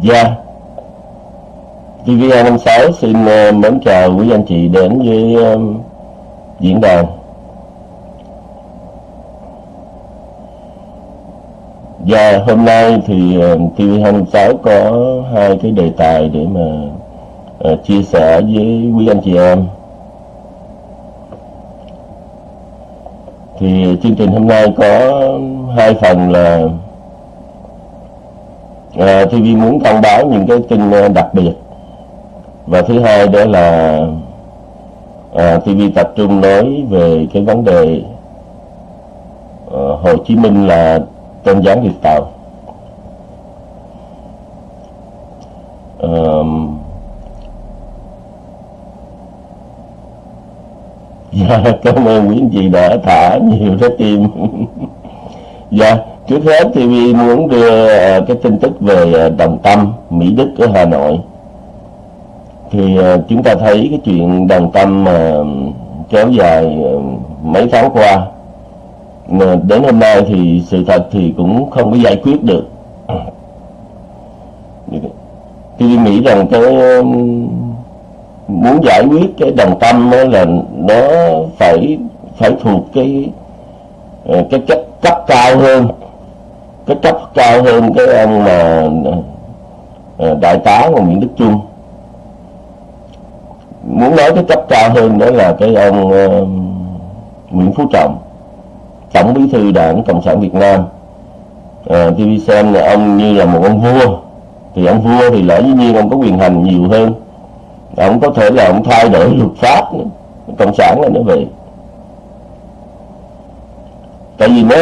Dạ. TV256 xin uh, mến chào quý anh chị đến với um, diễn đàn. Dạ dạ, hôm nay thì ờ, uh, TV256 có hai cái đề tài để mà uh, chia sẻ với quý anh chị em. Thì chương trình hôm nay có hai phần là Ờ, à, TV muốn thông báo những cái tin ờ, đặc biệt và thứ hai đó là ờ, à, TV tập trung nói về cái vấn đề à, Hồ Chí Minh là tôn giáo Việt Tàu à, Dạ, cảm ơn quý anh chị đã thả nhiều trái tim. dạ, Trước hết thì Vi muốn đưa ờ, cái tin tức về ờ, Đồng Tâm, Mỹ Đức ở Hà Nội. Thì ờ, chúng ta thấy cái chuyện Đồng Tâm mà kéo dài mấy tháng qua. Đến hôm nay thì sự thật thì cũng không có giải quyết được. Thì nghĩ rằng cái muốn giải quyết cái đồng tâm là nó phải phải thuộc cái cái cấp cấp cao hơn cái cấp cao hơn cái ông mà ờ, đại tá của Nguyễn Đức Trung. Muốn nói cái cấp cao hơn đó là cái ông uh, Nguyễn Phú Trọng tổng bí thư đảng cộng sản Việt Nam. Ờ, uh, TV xem là ông như là một ông vua. Thì ông vua thì lẽ dĩ nhiên ông có quyền hành nhiều hơn. Ông có thể là ông thay đổi luật pháp nữa. cộng sản là nó vậy. Tại vì nó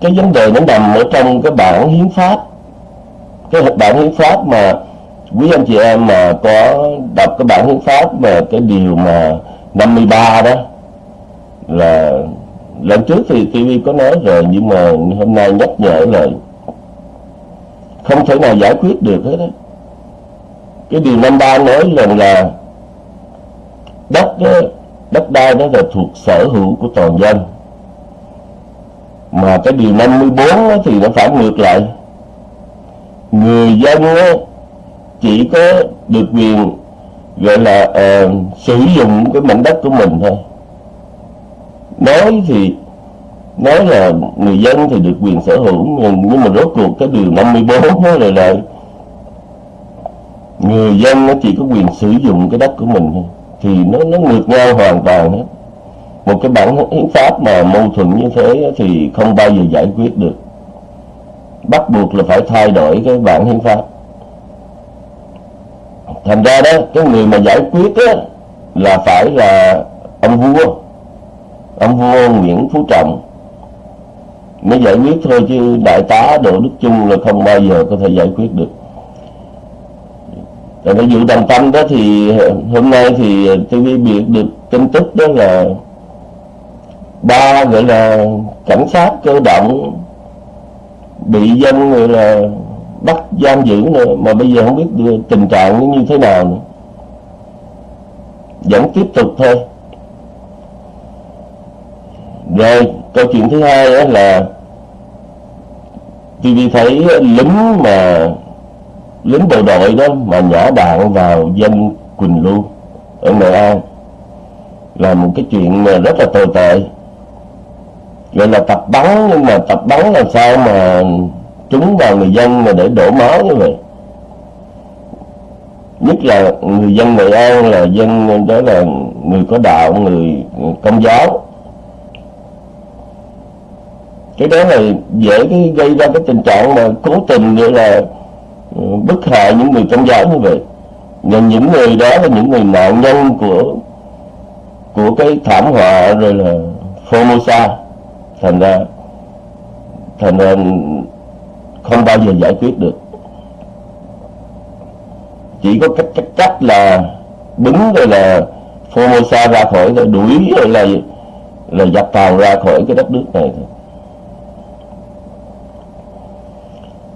cái vấn đề nó nằm ở trong cái bản hiến pháp. Cái bản hiến pháp mà quý anh chị em mà có đọc cái bản hiến pháp mà cái điều mà 53 đó là lần trước thì TV có nói rồi nhưng mà hôm nay nhắc nhở lại không thể nào giải quyết được hết đó. cái điều 53 nói rằng là đất đó, đất đai đó là thuộc sở hữu của toàn dân mà cái điều 54 thì nó phải ngược lại. Người dân chỉ có được quyền gọi là uh, sử dụng cái mảnh đất của mình thôi. Nói thì nói là người dân thì được quyền sở hữu nhưng mà rốt cuộc cái điều 54 nó là lại người dân nó chỉ có quyền sử dụng cái đất của mình thôi. Thì nó nó ngược nhau hoàn toàn hết một cái bản hiến pháp mà mâu thuẫn như thế thì không bao giờ giải quyết được. Bắt buộc là phải thay đổi cái bản hiến pháp. Thành ra đó cái người mà giải quyết á, là phải là ông vua. Ông vua Nguyễn Phú Trọng. Mới giải quyết thôi chứ đại tá Đỗ Đức Chung là không bao giờ có thể giải quyết được. Tại cái vụ đồng tâm đó thì hôm nay thì tôi biết được tin tức đó là ba gọi là cảnh sát cơ động bị dân gọi là bắt giam giữ nữa mà bây giờ không biết tình trạng nó như thế nào nữa. Vẫn tiếp tục thôi. Rồi, câu chuyện thứ hai đó là TV thấy lính mà, lính bộ đội đó mà nhả đạn vào dân Quỳnh Lưu ở Nghệ An là một cái chuyện rất là tồi tệ vậy là tập bắn, nhưng mà tập bắn làm sao mà trúng vào người dân mà để đổ máu như vậy? Nhất là người dân Nghệ An là dân, đó là người có đạo, người công giáo. Cái đó là dễ cái gây ra cái tình trạng mà cố tình gọi là ừ, bức hại những người công giáo như vậy. Và những người đó là những người nạn nhân của của cái thảm họa rồi là Formosa thành ra thành ra không bao giờ giải quyết được. Chỉ có cách cách cách là đứng rồi là Formosa ra khỏi rồi đuổi rồi là là dập tàu ra khỏi cái đất nước này thôi.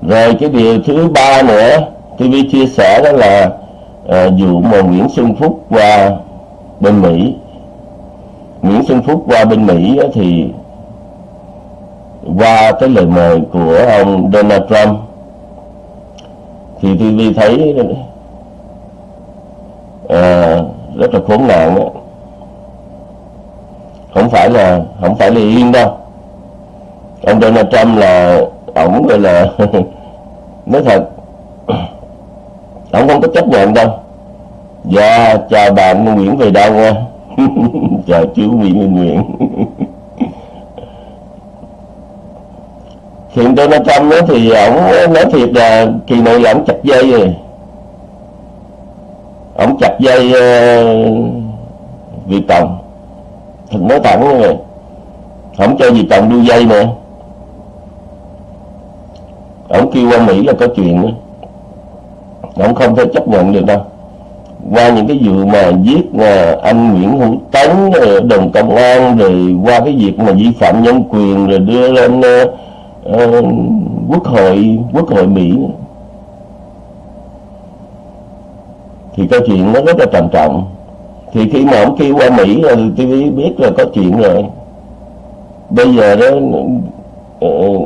Rồi cái điều thứ ba nữa TV chia sẻ đó là à, vụ mà Nguyễn Xuân Phúc qua bên Mỹ. Nguyễn Xuân Phúc qua bên Mỹ thì qua cái lời mời của ông Donald Trump thì TV thấy à, rất là khốn nạn đó. không phải là không phải là yên đâu. Ông Donald Trump là ổng gọi là nói thật ổng không có chấp nhận đâu. Dạ chào bạn Nguyễn về đâu nha chào chú Nguyễn Nguyễn. hiện Donald Trump nói thì ổng nói thiệt là kỳ này là ổng chặt dây rồi. Ổng chặt dây uh, Việt Cộng thật nói thẳng rồi, vậy không cho Việt Cộng đu dây nữa. Ổng kêu qua Mỹ là có chuyện nữa ổng không thể chấp nhận được đâu. Qua những cái vụ mà giết ờ, anh Nguyễn Hữu Tấn ờ, đồng công an rồi qua cái việc mà vi phạm nhân quyền rồi đưa lên uh, uh, quốc hội quốc hội Mỹ. Thì câu chuyện nó rất là trầm trọng. Thì khi mà ông kêu qua Mỹ ờ, là TV biết là có chuyện rồi. Bây giờ đó uh,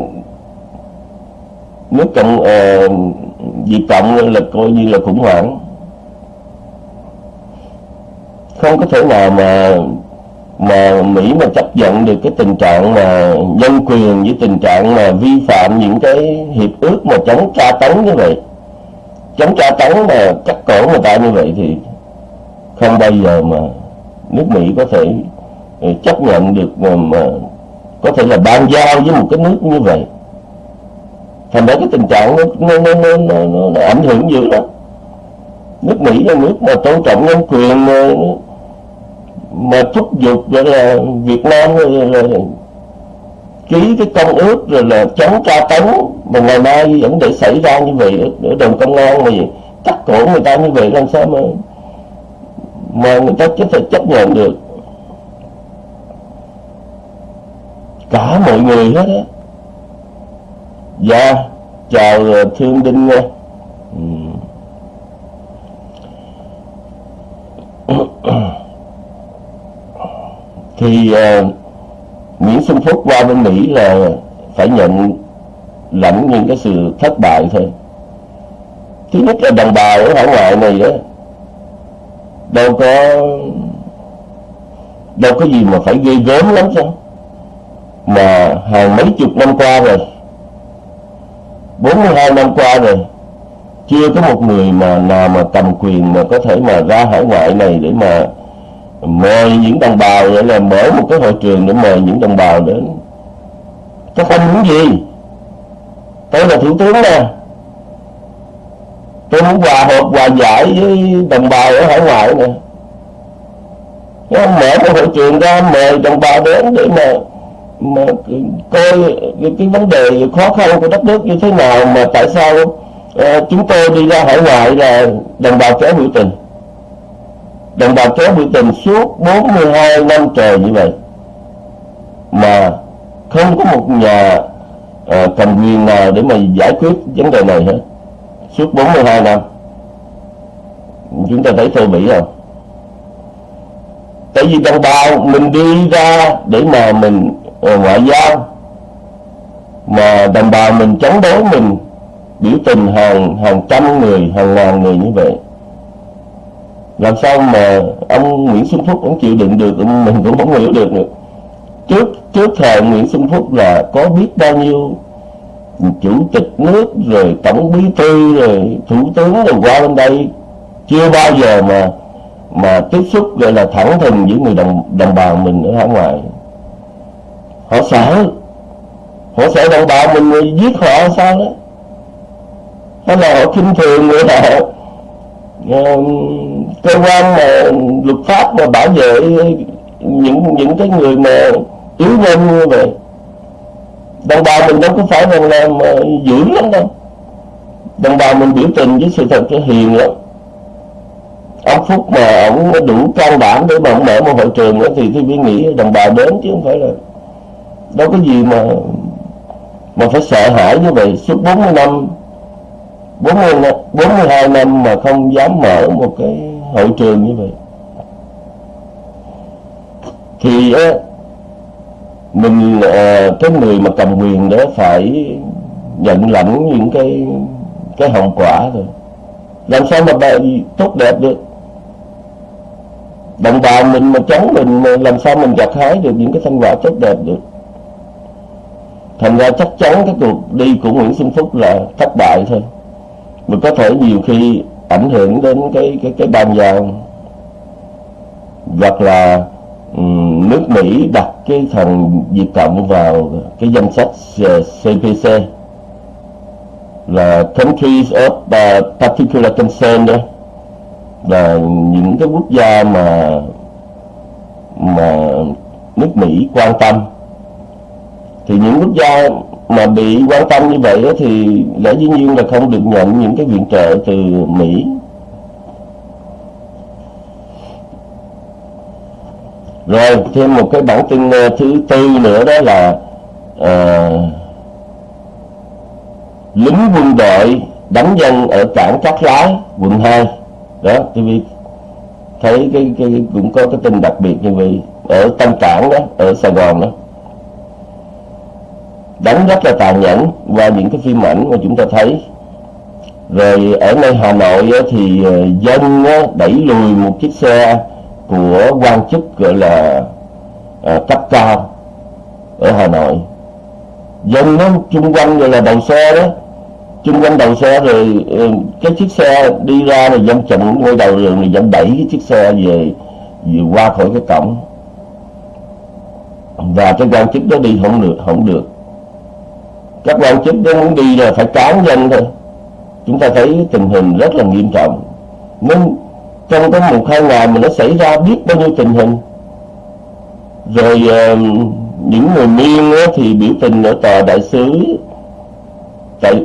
nước cộng uh, Việt Cộng là coi như là khủng hoảng. Không có thể nào mà mà Mỹ mà chấp nhận được cái tình trạng mà nhân quyền với tình trạng mà vi phạm những cái hiệp ước mà chống tra tấn như vậy chống tra tấn mà cắt cổ người ta như vậy thì không bao giờ mà nước Mỹ có thể ờ, chấp nhận được mà, mà có thể là ban giao với một cái nước như vậy. Thành ra cái tình trạng nó, nó, nó, nó, nó, nó ảnh hưởng dữ lắm. Nước Mỹ là nước mà tôn trọng nhân quyền mà, mà thúc giục gọi là Việt Nam là, là, là ký cái công ước rồi là chống tra tấn. Mà ngày mai vẫn để xảy ra như vậy ở, ở đồng công an mà cắt cổ người ta như vậy làm sao mà mà người ta có thể chấp nhận được. Cả mọi người hết á. Dạ chào ờ, thương đinh nha. Ừ. thì uh, Nguyễn Xuân Phúc qua bên Mỹ là phải nhận lãnh những cái sự thất bại thôi. Thứ nhất là đồng bào ở hải ngoại này đó đâu có đâu có gì mà phải ghê gớm lắm sao? Mà hàng mấy chục năm qua rồi 42 năm qua rồi chưa có một người mà nào mà cầm quyền mà có thể mà ra hải ngoại này để mà mời những đồng bào vậy là mở một cái hội trường để mời những đồng bào đến. Các anh muốn gì. Tôi là thủ tướng nè tôi muốn hòa hợp hòa giải với đồng bào ở hải ngoại nè mở một hội trường ra mời đồng bào đến để mà mà coi cái, cái vấn đề khó khăn của đất nước như thế nào mà tại sao uh, chúng tôi đi ra hải ngoại là đồng bào kéo biểu tình đồng bào kéo biểu tình suốt 42 năm trời như vậy mà không có một nhà à, cầm quyền nào để mà giải quyết vấn đề này hết. Suốt 42 năm. Chúng ta thấy thô bỉ không tại vì đồng bào mình đi ra để mà mình à, ngoại giao mà đồng bào mình chống đối mình biểu tình hàng hàng trăm người hàng ngàn người như vậy làm sao mà ông Nguyễn Xuân Phúc cũng chịu đựng được mình cũng không hiểu được nữa. Trước trước thời Nguyễn Xuân Phúc là có biết bao nhiêu chủ tịch nước, rồi tổng bí thư, rồi thủ tướng rồi qua bên đây. Chưa bao giờ mà mà tiếp xúc gọi là thẳng thừng với người đồng đồng bào mình ở hải ngoại. Họ sợ. Họ sợ đồng bào mình giết họ sao đó. Hay là họ khinh thường người họ. Ờ, cơ quan mà luật pháp mà bảo vệ những những cái người mà yếu nhân như vậy, đồng bào mình đâu có phải là làm dữ lắm đâu. Đồng bào mình biểu tình với sự thật cái hiền lắm. Ông Phúc mà ông đủ can đảm để mà ông mở một hội trường nữa thì tôi nghĩ đồng bào đến chứ không phải là đâu có gì mà mà phải sợ hãi như vậy. Suốt 40 năm 40, 42 năm mà không dám mở một cái hội trường như vậy. Thì á, mình ờ, cái người mà cầm quyền đó phải nhận lãnh những cái cái hậu quả rồi làm sao mà bài tốt đẹp được? Đồng bào mình mà chống mình làm sao mình gặt hái được những cái thành quả tốt đẹp được? Thành ra chắc chắn cái cuộc đi của Nguyễn Xuân Phúc là thất bại thôi mình có thể nhiều khi ảnh hưởng đến cái cái cái ban giao. Hoặc là um, nước Mỹ đặt cái thằng Việt Cộng vào cái danh sách CPC là countries of uh, particular concern đó. Là những cái quốc gia mà mà nước Mỹ quan tâm. Thì những quốc gia mà bị quan tâm như vậy thì lẽ dĩ nhiên là không được nhận những cái viện trợ từ Mỹ. Rồi thêm một cái bản tin ờ, thứ tư nữa đó là uh, lính quân đội đánh dân ở cảng Cát Lái quận 2 đó TV thấy cái, cái cũng có cái tin đặc biệt như vậy ở Tân Cảng đó ở Sài Gòn đó đánh rất là tàn nhẫn qua những cái phim ảnh mà chúng ta thấy. Rồi ở nơi Hà Nội thì ờ, dân đẩy lùi một chiếc xe của quan chức gọi là à, cấp cao ở Hà Nội. Dân nó chung quanh gọi là đầu xe đó chung quanh đầu xe rồi ờ, cái chiếc xe đi ra rồi dân chặn ngay đầu đường rồi dân đẩy cái chiếc xe về, về qua khỏi cái cổng. Và cái quan chức đó đi không được không được các quan chức đó muốn đi là phải cán dân thôi. Chúng ta thấy tình hình rất là nghiêm trọng. Nên trong cái một hai ngày mà nó xảy ra biết bao nhiêu tình hình. Rồi uh, những người miên thì biểu tình ở tòa đại sứ tại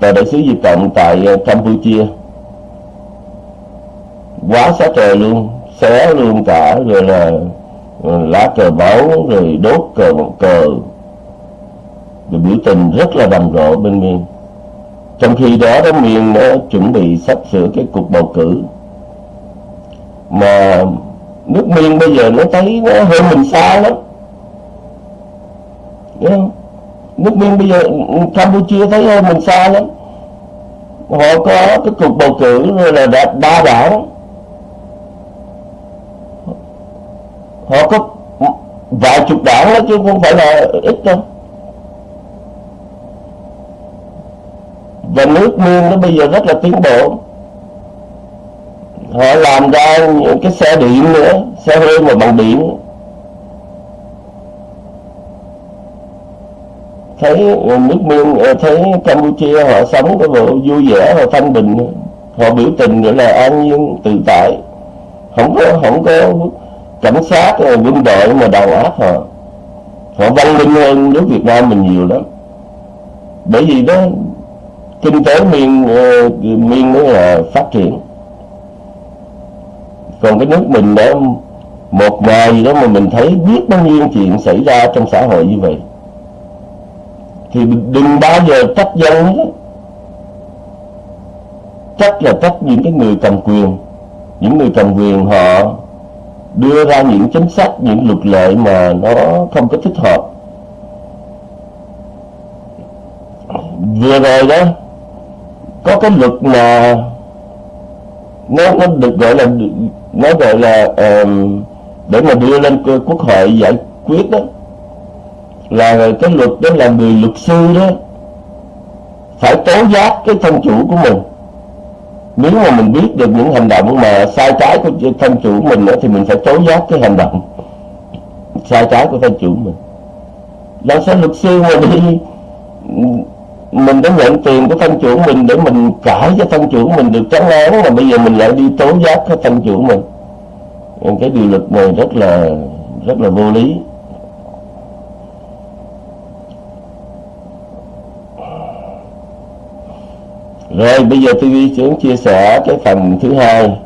tòa đại sứ Việt Cộng tại ờ, Campuchia. Quá xá trời luôn xé luôn cả rồi là ờ, lá cờ báo rồi đốt cờ cờ rồi biểu tình rất là rầm rộ bên miền. Trong khi đó đó miền nó chuẩn bị sắp sửa cái cuộc bầu cử. Mà nước miền bây giờ nó thấy nó hơn mình xa lắm. Đúng không? nước miền bây giờ Campuchia thấy hơn mình xa lắm. Họ có cái cuộc bầu cử rồi là đa, đa đảng. Họ có vài chục đảng đó chứ không phải là ít đâu. Và nước miên nó bây giờ rất là tiến bộ. Họ làm ra những cái xe điện nữa, xe hơi mà bằng điện. Thấy nước miên ờ, thấy campuchia họ sống cái bộ vui vẻ họ thanh bình. Họ biểu tình nữa là an nhiên, tự tại. Không có không có cảnh sát quân đội mà đầu áp họ. Họ văn minh hơn nước việt nam mình nhiều lắm. Bởi vì đó kinh tế miên miền miên nó là phát triển. Còn cái nước mình đó, một ngày gì đó mà mình thấy biết bao nhiêu chuyện xảy ra trong xã hội như vậy. Thì đừng bao giờ trách dân trách là trách những cái người cầm quyền. Những người cầm quyền họ đưa ra những chính sách, những luật lệ mà nó không có thích hợp. Vừa rồi đó có cái luật mà nó nó được gọi là nó gọi là um, để mà đưa lên quốc hội giải quyết đó. Là cái luật đó là người luật sư đó phải tố giác cái thân chủ của mình. Nếu mà mình biết được những hành động mà sai trái của thân chủ mình đó, thì mình phải tố giác cái hành động sai trái của thân chủ mình. Làm sao luật sư mà đi mình đã nhận tiền của thân chủ mình để mình cãi cho thân chủ mình được trắng án mà bây giờ mình lại đi tố giác cái thân chủ mình. Cái điều luật này rất là rất là vô lý. Rồi, bây giờ tôi xuống chia sẻ cái phần thứ hai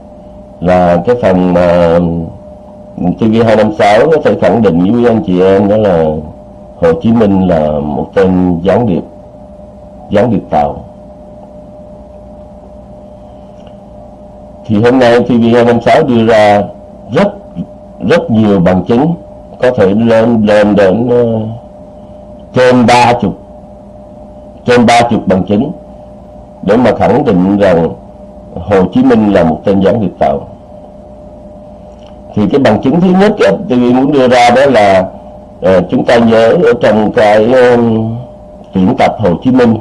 là cái phần mà TV256 có thể khẳng định với anh chị em đó là Hồ Chí Minh là một tên gián điệp gián điệp tàu thì hôm nay TV256 đưa ra rất rất nhiều bằng chứng có thể lên lên đến uh, trên ba chục trên ba chục bằng chứng để mà khẳng định rằng Hồ Chí Minh là một tên gián điệp tàu thì cái bằng chứng thứ nhất tôi muốn đưa ra đó là uh, chúng ta nhớ ở trong cái ờ, uh, tuyển tập Hồ Chí Minh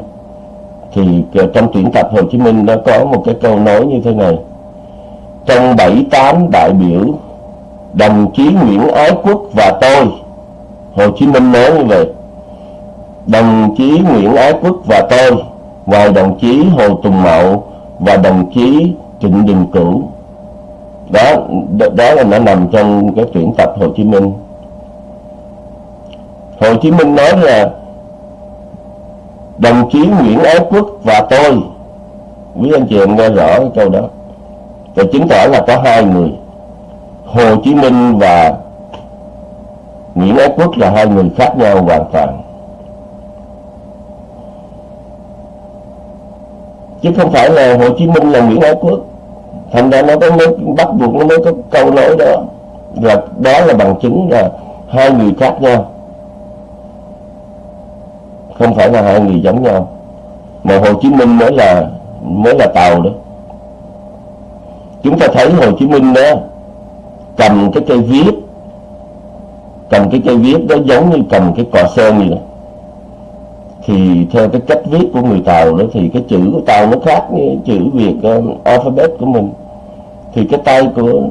thì trong tuyển tập Hồ Chí Minh nó có một cái câu nói như thế này. Trong bảy tám đại biểu, đồng chí Nguyễn Ái Quốc và tôi, Hồ Chí Minh nói như vậy. Đồng chí Nguyễn Ái Quốc và tôi, ngoài đồng chí Hồ Tùng Mậu và đồng chí Trịnh Đình Cửu. Đó đó là nó nằm trong cái tuyển tập Hồ Chí Minh. Hồ Chí Minh nói là đồng chí Nguyễn Ái Quốc và tôi, quý anh chị em nghe rõ cái câu đó. Và chứng tỏ là có hai người, Hồ Chí Minh và Nguyễn Ái Quốc là hai người khác nhau hoàn toàn. Chứ không phải là Hồ Chí Minh là Nguyễn Ái Quốc. Thành ra nó có mới bắt buộc nó mới có câu nói đó. Và đó là bằng chứng là hai người khác nhau không phải là hai người giống nhau. Mà Hồ Chí Minh mới là mới là tàu đó. Chúng ta thấy Hồ Chí Minh đó cầm cái cây viết cầm cái cây viết đó giống như cầm cái cọ sơn vậy đó. Thì theo cái cách viết của người Tàu đó thì cái chữ của Tàu nó khác với chữ Việt uh, alphabet của mình. Thì cái tay của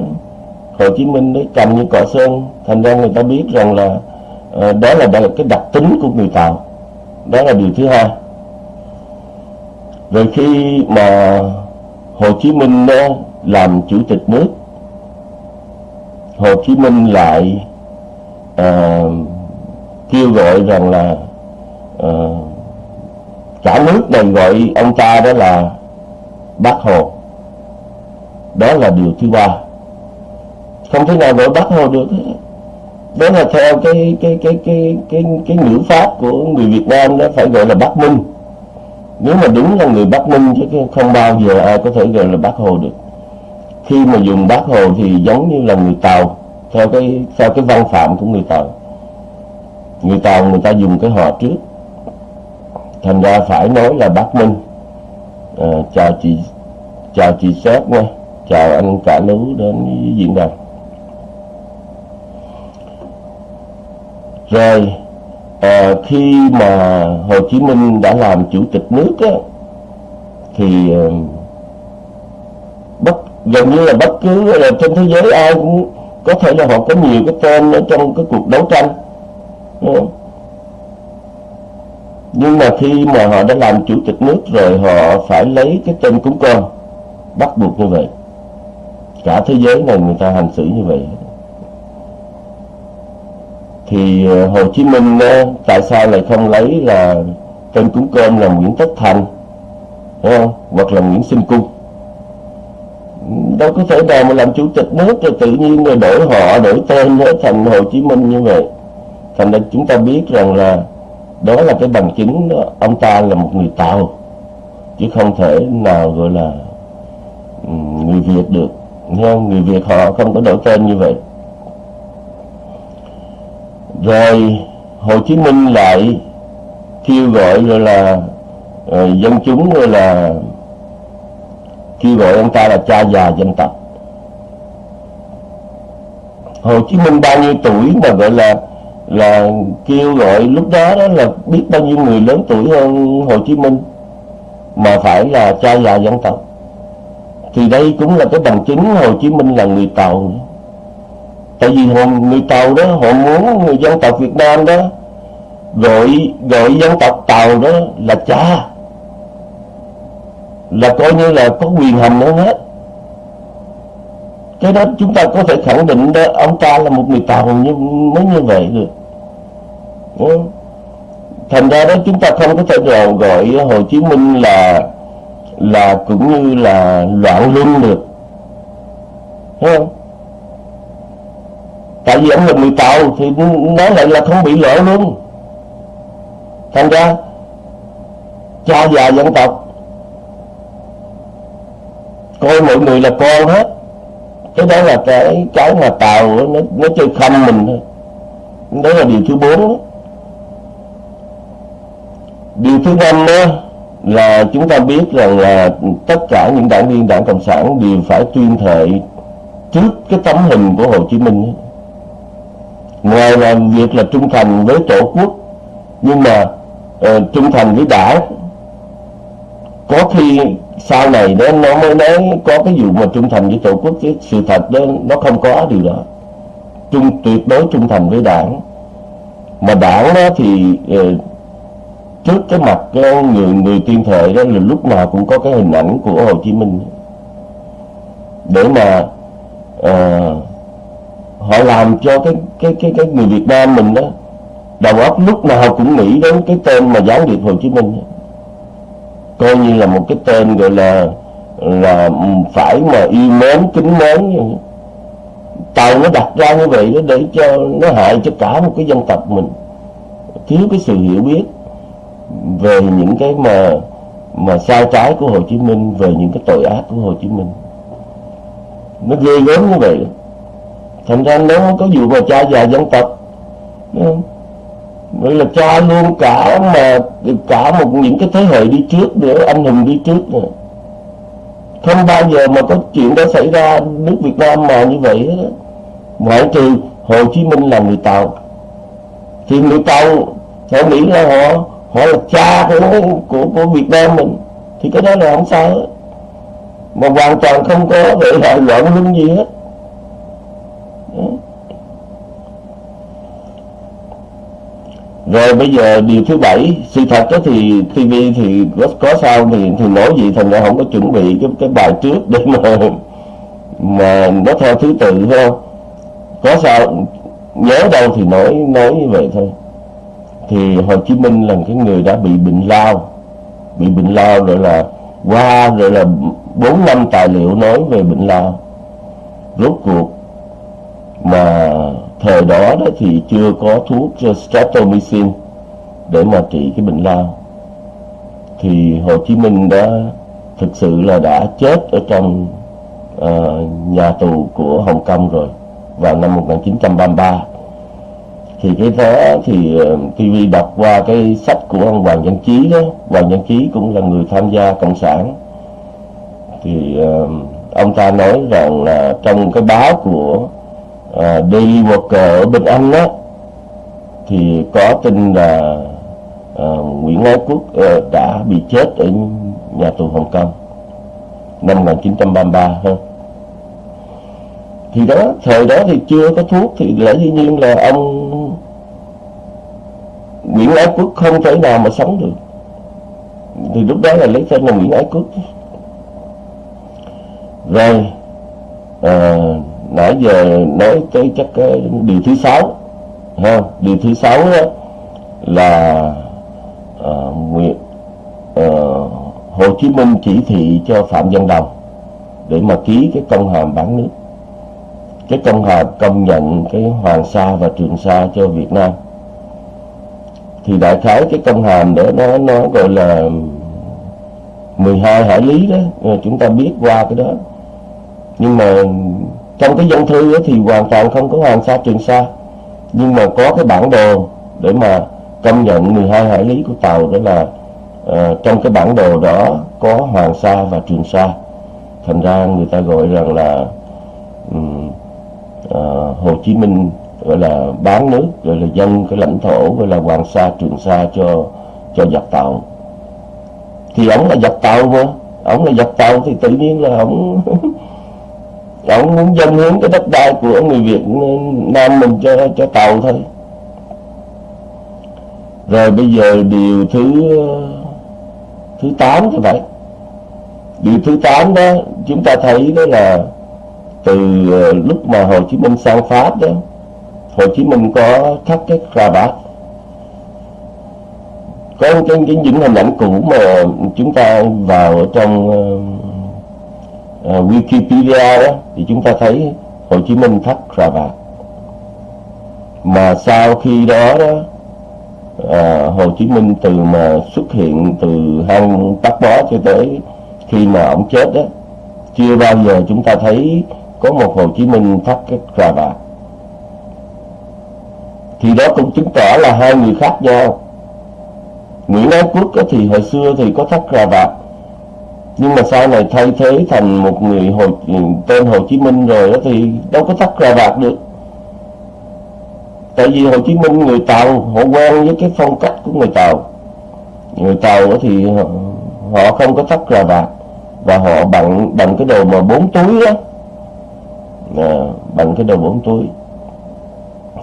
Hồ Chí Minh đấy cầm như cọ sơn thành ra người ta biết rằng là uh, đó là cái đặc tính của người Tàu đó là điều thứ hai. Rồi khi mà Hồ Chí Minh làm chủ tịch nước Hồ Chí Minh lại à, kêu gọi rằng là à, cả nước này gọi ông ta đó là bác Hồ. Đó là điều thứ ba. Không thể nào gọi bác Hồ được đó là theo cái cái cái cái cái cái ngữ pháp của người Việt Nam đó phải gọi là Bắc Minh nếu mà đúng là người Bắc Minh chứ không bao giờ ai có thể gọi là Bắc Hồ được. Khi mà dùng Bắc Hồ thì giống như là người Tàu theo cái theo cái văn phạm của người Tàu. Người Tàu người ta dùng cái họ trước. Thành ra phải nói là Bắc Minh à, ờ, chào chị chào chị Sếp nha. Chào anh cả lú đến diễn đàn. Rồi à, khi mà Hồ Chí Minh đã làm chủ tịch nước á, thì à, bất gần như là bất cứ là trên thế giới ai cũng có thể là họ có nhiều cái tên ở trong cái cuộc đấu tranh nhưng mà khi mà họ đã làm chủ tịch nước rồi họ phải lấy cái tên cúng con bắt buộc như vậy. Cả thế giới này người ta hành xử như vậy thì ờ, Hồ Chí Minh tại sao lại không lấy là tên cúng cơm là Nguyễn Tất Thành đúng không? hoặc là Nguyễn Sinh Cung đâu có thể nào mà làm chủ tịch nước rồi tự nhiên rồi đổi họ đổi tên thành Hồ Chí Minh như vậy thành ra chúng ta biết rằng là đó là cái bằng chứng đó, ông ta là một người Tàu chứ không thể nào gọi là người Việt được không? người Việt họ không có đổi tên như vậy rồi Hồ Chí Minh lại kêu gọi rồi là uh, dân chúng rồi là kêu gọi ông ta là cha già dân tộc. Hồ Chí Minh bao nhiêu tuổi mà gọi là là kêu gọi lúc đó đó là biết bao nhiêu người lớn tuổi hơn Hồ Chí Minh mà phải là cha già dân tộc. Thì đây cũng là cái bằng chứng Hồ Chí Minh là người Tàu tại vì họ, người Tàu đó họ muốn người dân tộc Việt Nam đó gọi gọi dân tộc Tàu đó là cha. Là coi như là có quyền hành hơn hết. Cái đó chúng ta có thể khẳng định đó ông ta là một người Tàu như mới như vậy được. Ừ. Thành ra đó chúng ta không có thể nào gọi Hồ Chí Minh là là cũng như là loạn luân được. Không? Tại vì ông là người tàu thì nói lại là không bị lỡ luôn. Thành ra cha già dân tộc, coi mọi người là con hết. Cái đó là cái cái mà tàu nó nó chơi khăm mình thôi. Đó là điều thứ bốn điều thứ năm đó là chúng ta biết rằng là tất cả những đảng viên đảng cộng sản đều phải tuyên thệ trước cái tấm hình của Hồ Chí Minh ngoài là việc là trung thành với tổ quốc nhưng mà uh, trung thành với đảng. Có khi sau này đó nó mới nói có cái vụ mà trung thành với tổ quốc chứ sự thật đó nó không có điều đó. Trung tuyệt đối trung thành với đảng. Mà đảng đó thì uh, trước cái mặt cái người người tiên thệ đó là lúc nào cũng có cái hình ảnh của Hồ Chí Minh. Để mà uh, họ làm cho cái cái cái cái người Việt Nam mình đó, đầu óc lúc nào cũng nghĩ đến cái tên mà gián điệp Hồ Chí Minh coi như là một cái tên gọi là là phải mà yêu mến, kính mến tàu nó đặt ra như vậy đó để cho nó hại cho cả một cái dân tộc mình. Thiếu cái sự hiểu biết về những cái mà mà sai trái của Hồ Chí Minh, về những cái tội ác của Hồ Chí Minh. Nó ghê gớm như vậy thành ra nếu có vụ mà cha già dân tộc. Vậy là cha luôn cả mà cả một những cái thế hệ đi trước nữa anh hùng đi trước nữa không bao giờ mà có chuyện đó xảy ra nước Việt Nam mà như vậy đó. ngoại trừ Hồ Chí Minh là người Tàu. Thì người Tàu họ nghĩ là họ họ là cha của của của Việt Nam mình. Thì cái đó là không sao hết. Mà hoàn toàn không có để lại loạn luân gì hết rồi bây giờ điều thứ bảy sự thật đó thì TV thì có, có sao thì thì nói gì thành ra không có chuẩn bị cái cái bài trước để mà mà nó theo thứ tự phải không? Có sao nhớ đâu thì nói nói như vậy thôi. Thì Hồ Chí Minh là cái người đã bị bệnh lao bị bệnh lao rồi là qua rồi là bốn năm tài liệu nói về bệnh lao. Rốt cuộc mà thời đó đó thì chưa có thuốc streptomycin để mà trị cái bệnh lao. Thì Hồ Chí Minh đã thực sự là đã chết ở trong uh, nhà tù của Hồng Kông rồi vào năm 1933 thì cái đó thì ờ, TV đọc qua cái sách của ông Hoàng Văn Chí đó. Hoàng Văn Chí cũng là người tham gia cộng sản. Thì uh, ông ta nói rằng là trong cái báo của à, Daily Worker ở bên Anh đó thì có tin là à, Nguyễn Ái Quốc à, đã bị chết ở nhà tù Hồng Kông năm 1933 ha thì đó thời đó thì chưa có thuốc thì lẽ dĩ nhiên là ông Nguyễn Ái Quốc không thể nào mà sống được. Thì lúc đó là lấy tên là Nguyễn Ái Quốc. Rồi à, nãy giờ nói cái chắc cái điều thứ sáu ha điều thứ sáu đó là uh, nguyện uh, Hồ Chí Minh chỉ thị cho Phạm Văn Đồng để mà ký cái công hàm bán nước. Cái công hàm công nhận cái Hoàng Sa và Trường Sa cho Việt Nam. Thì đại khái cái công hàm đó nó nó gọi là 12 hải lý đó. Ờ, chúng ta biết qua cái đó. Nhưng mà trong cái dân thư thì hoàn toàn không có Hoàng Sa Trường Sa. Nhưng mà có cái bản đồ để mà công nhận 12 hải lý của tàu đó là uh, trong cái bản đồ đó có Hoàng Sa và Trường Sa. Thành ra người ta gọi rằng là um, uh, Hồ Chí Minh gọi là bán nước gọi là dân cái lãnh thổ gọi là Hoàng Sa Trường Sa cho cho giặc tàu. Thì ông là giặc tàu mà ông là giặc tàu thì tự nhiên là ông ông muốn dân hiến cái đất đai của người Việt Nam mình cho cho tàu thôi. Rồi bây giờ điều thứ thứ 8 thì phải. Điều thứ 8 đó chúng ta thấy đó là từ ờ, lúc mà Hồ Chí Minh sang Pháp đó Hồ Chí Minh có thắt cái cà bát, có cái, cái những hình ảnh cũ mà chúng ta vào ở trong ờ, uh, Wikipedia đó thì chúng ta thấy Hồ Chí Minh thắt cà vạt mà sau khi đó đó uh, Hồ Chí Minh từ mà xuất hiện từ hang tắc Bó cho tới khi mà ông chết đó chưa bao giờ chúng ta thấy có một Hồ Chí Minh thắt cái cà vạt thì đó cũng chứng tỏ là hai người khác nhau. Nguyễn Ái Quốc thì hồi xưa thì có thắt cà vạt nhưng mà sau này thay thế thành một người Hồ, tên Hồ Chí Minh rồi đó thì đâu có thắt cà vạt được. Tại vì Hồ Chí Minh người Tàu họ quen với cái phong cách của người Tàu. Người Tàu thì họ, họ không có thắt cà vạt và họ bằng bằng cái đồ mà bốn túi đó à, bằng cái đồ bốn túi.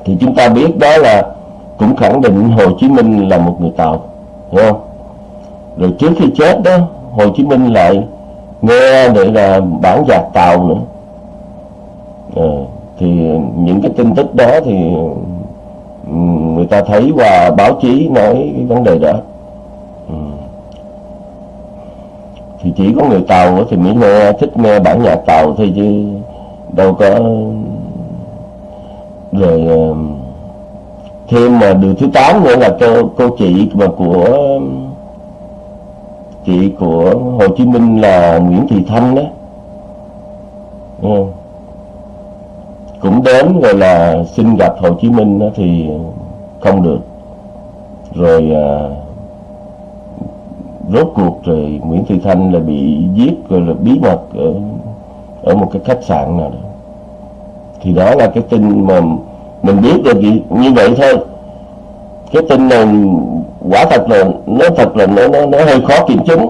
Thì chúng ta biết đó là cũng khẳng định Hồ Chí Minh là một người Tàu hiểu không? Rồi trước khi chết đó Hồ Chí Minh lại nghe để là bản nhạc Tàu nữa à, thì những cái tin tức đó thì người ta thấy qua báo chí nói cái vấn đề đó ừ. thì chỉ có người Tàu thì mới nghe thích nghe bản nhạc Tàu thôi chứ đâu có rồi ờ, thêm mà điều thứ tám nữa là cô, cô chị mà của chị của Hồ Chí Minh là Nguyễn Thị Thanh đó. Ừ. cũng đến rồi là xin gặp Hồ Chí Minh đó thì không được. Rồi à, rốt cuộc rồi Nguyễn Thị Thanh là bị giết rồi là bí mật ở ở một cái khách sạn nào đó. Thì đó là cái tin mà mình biết được như vậy thôi. Cái tin này quả thật là nó thật là nó nó, nó hơi khó kiểm chứng.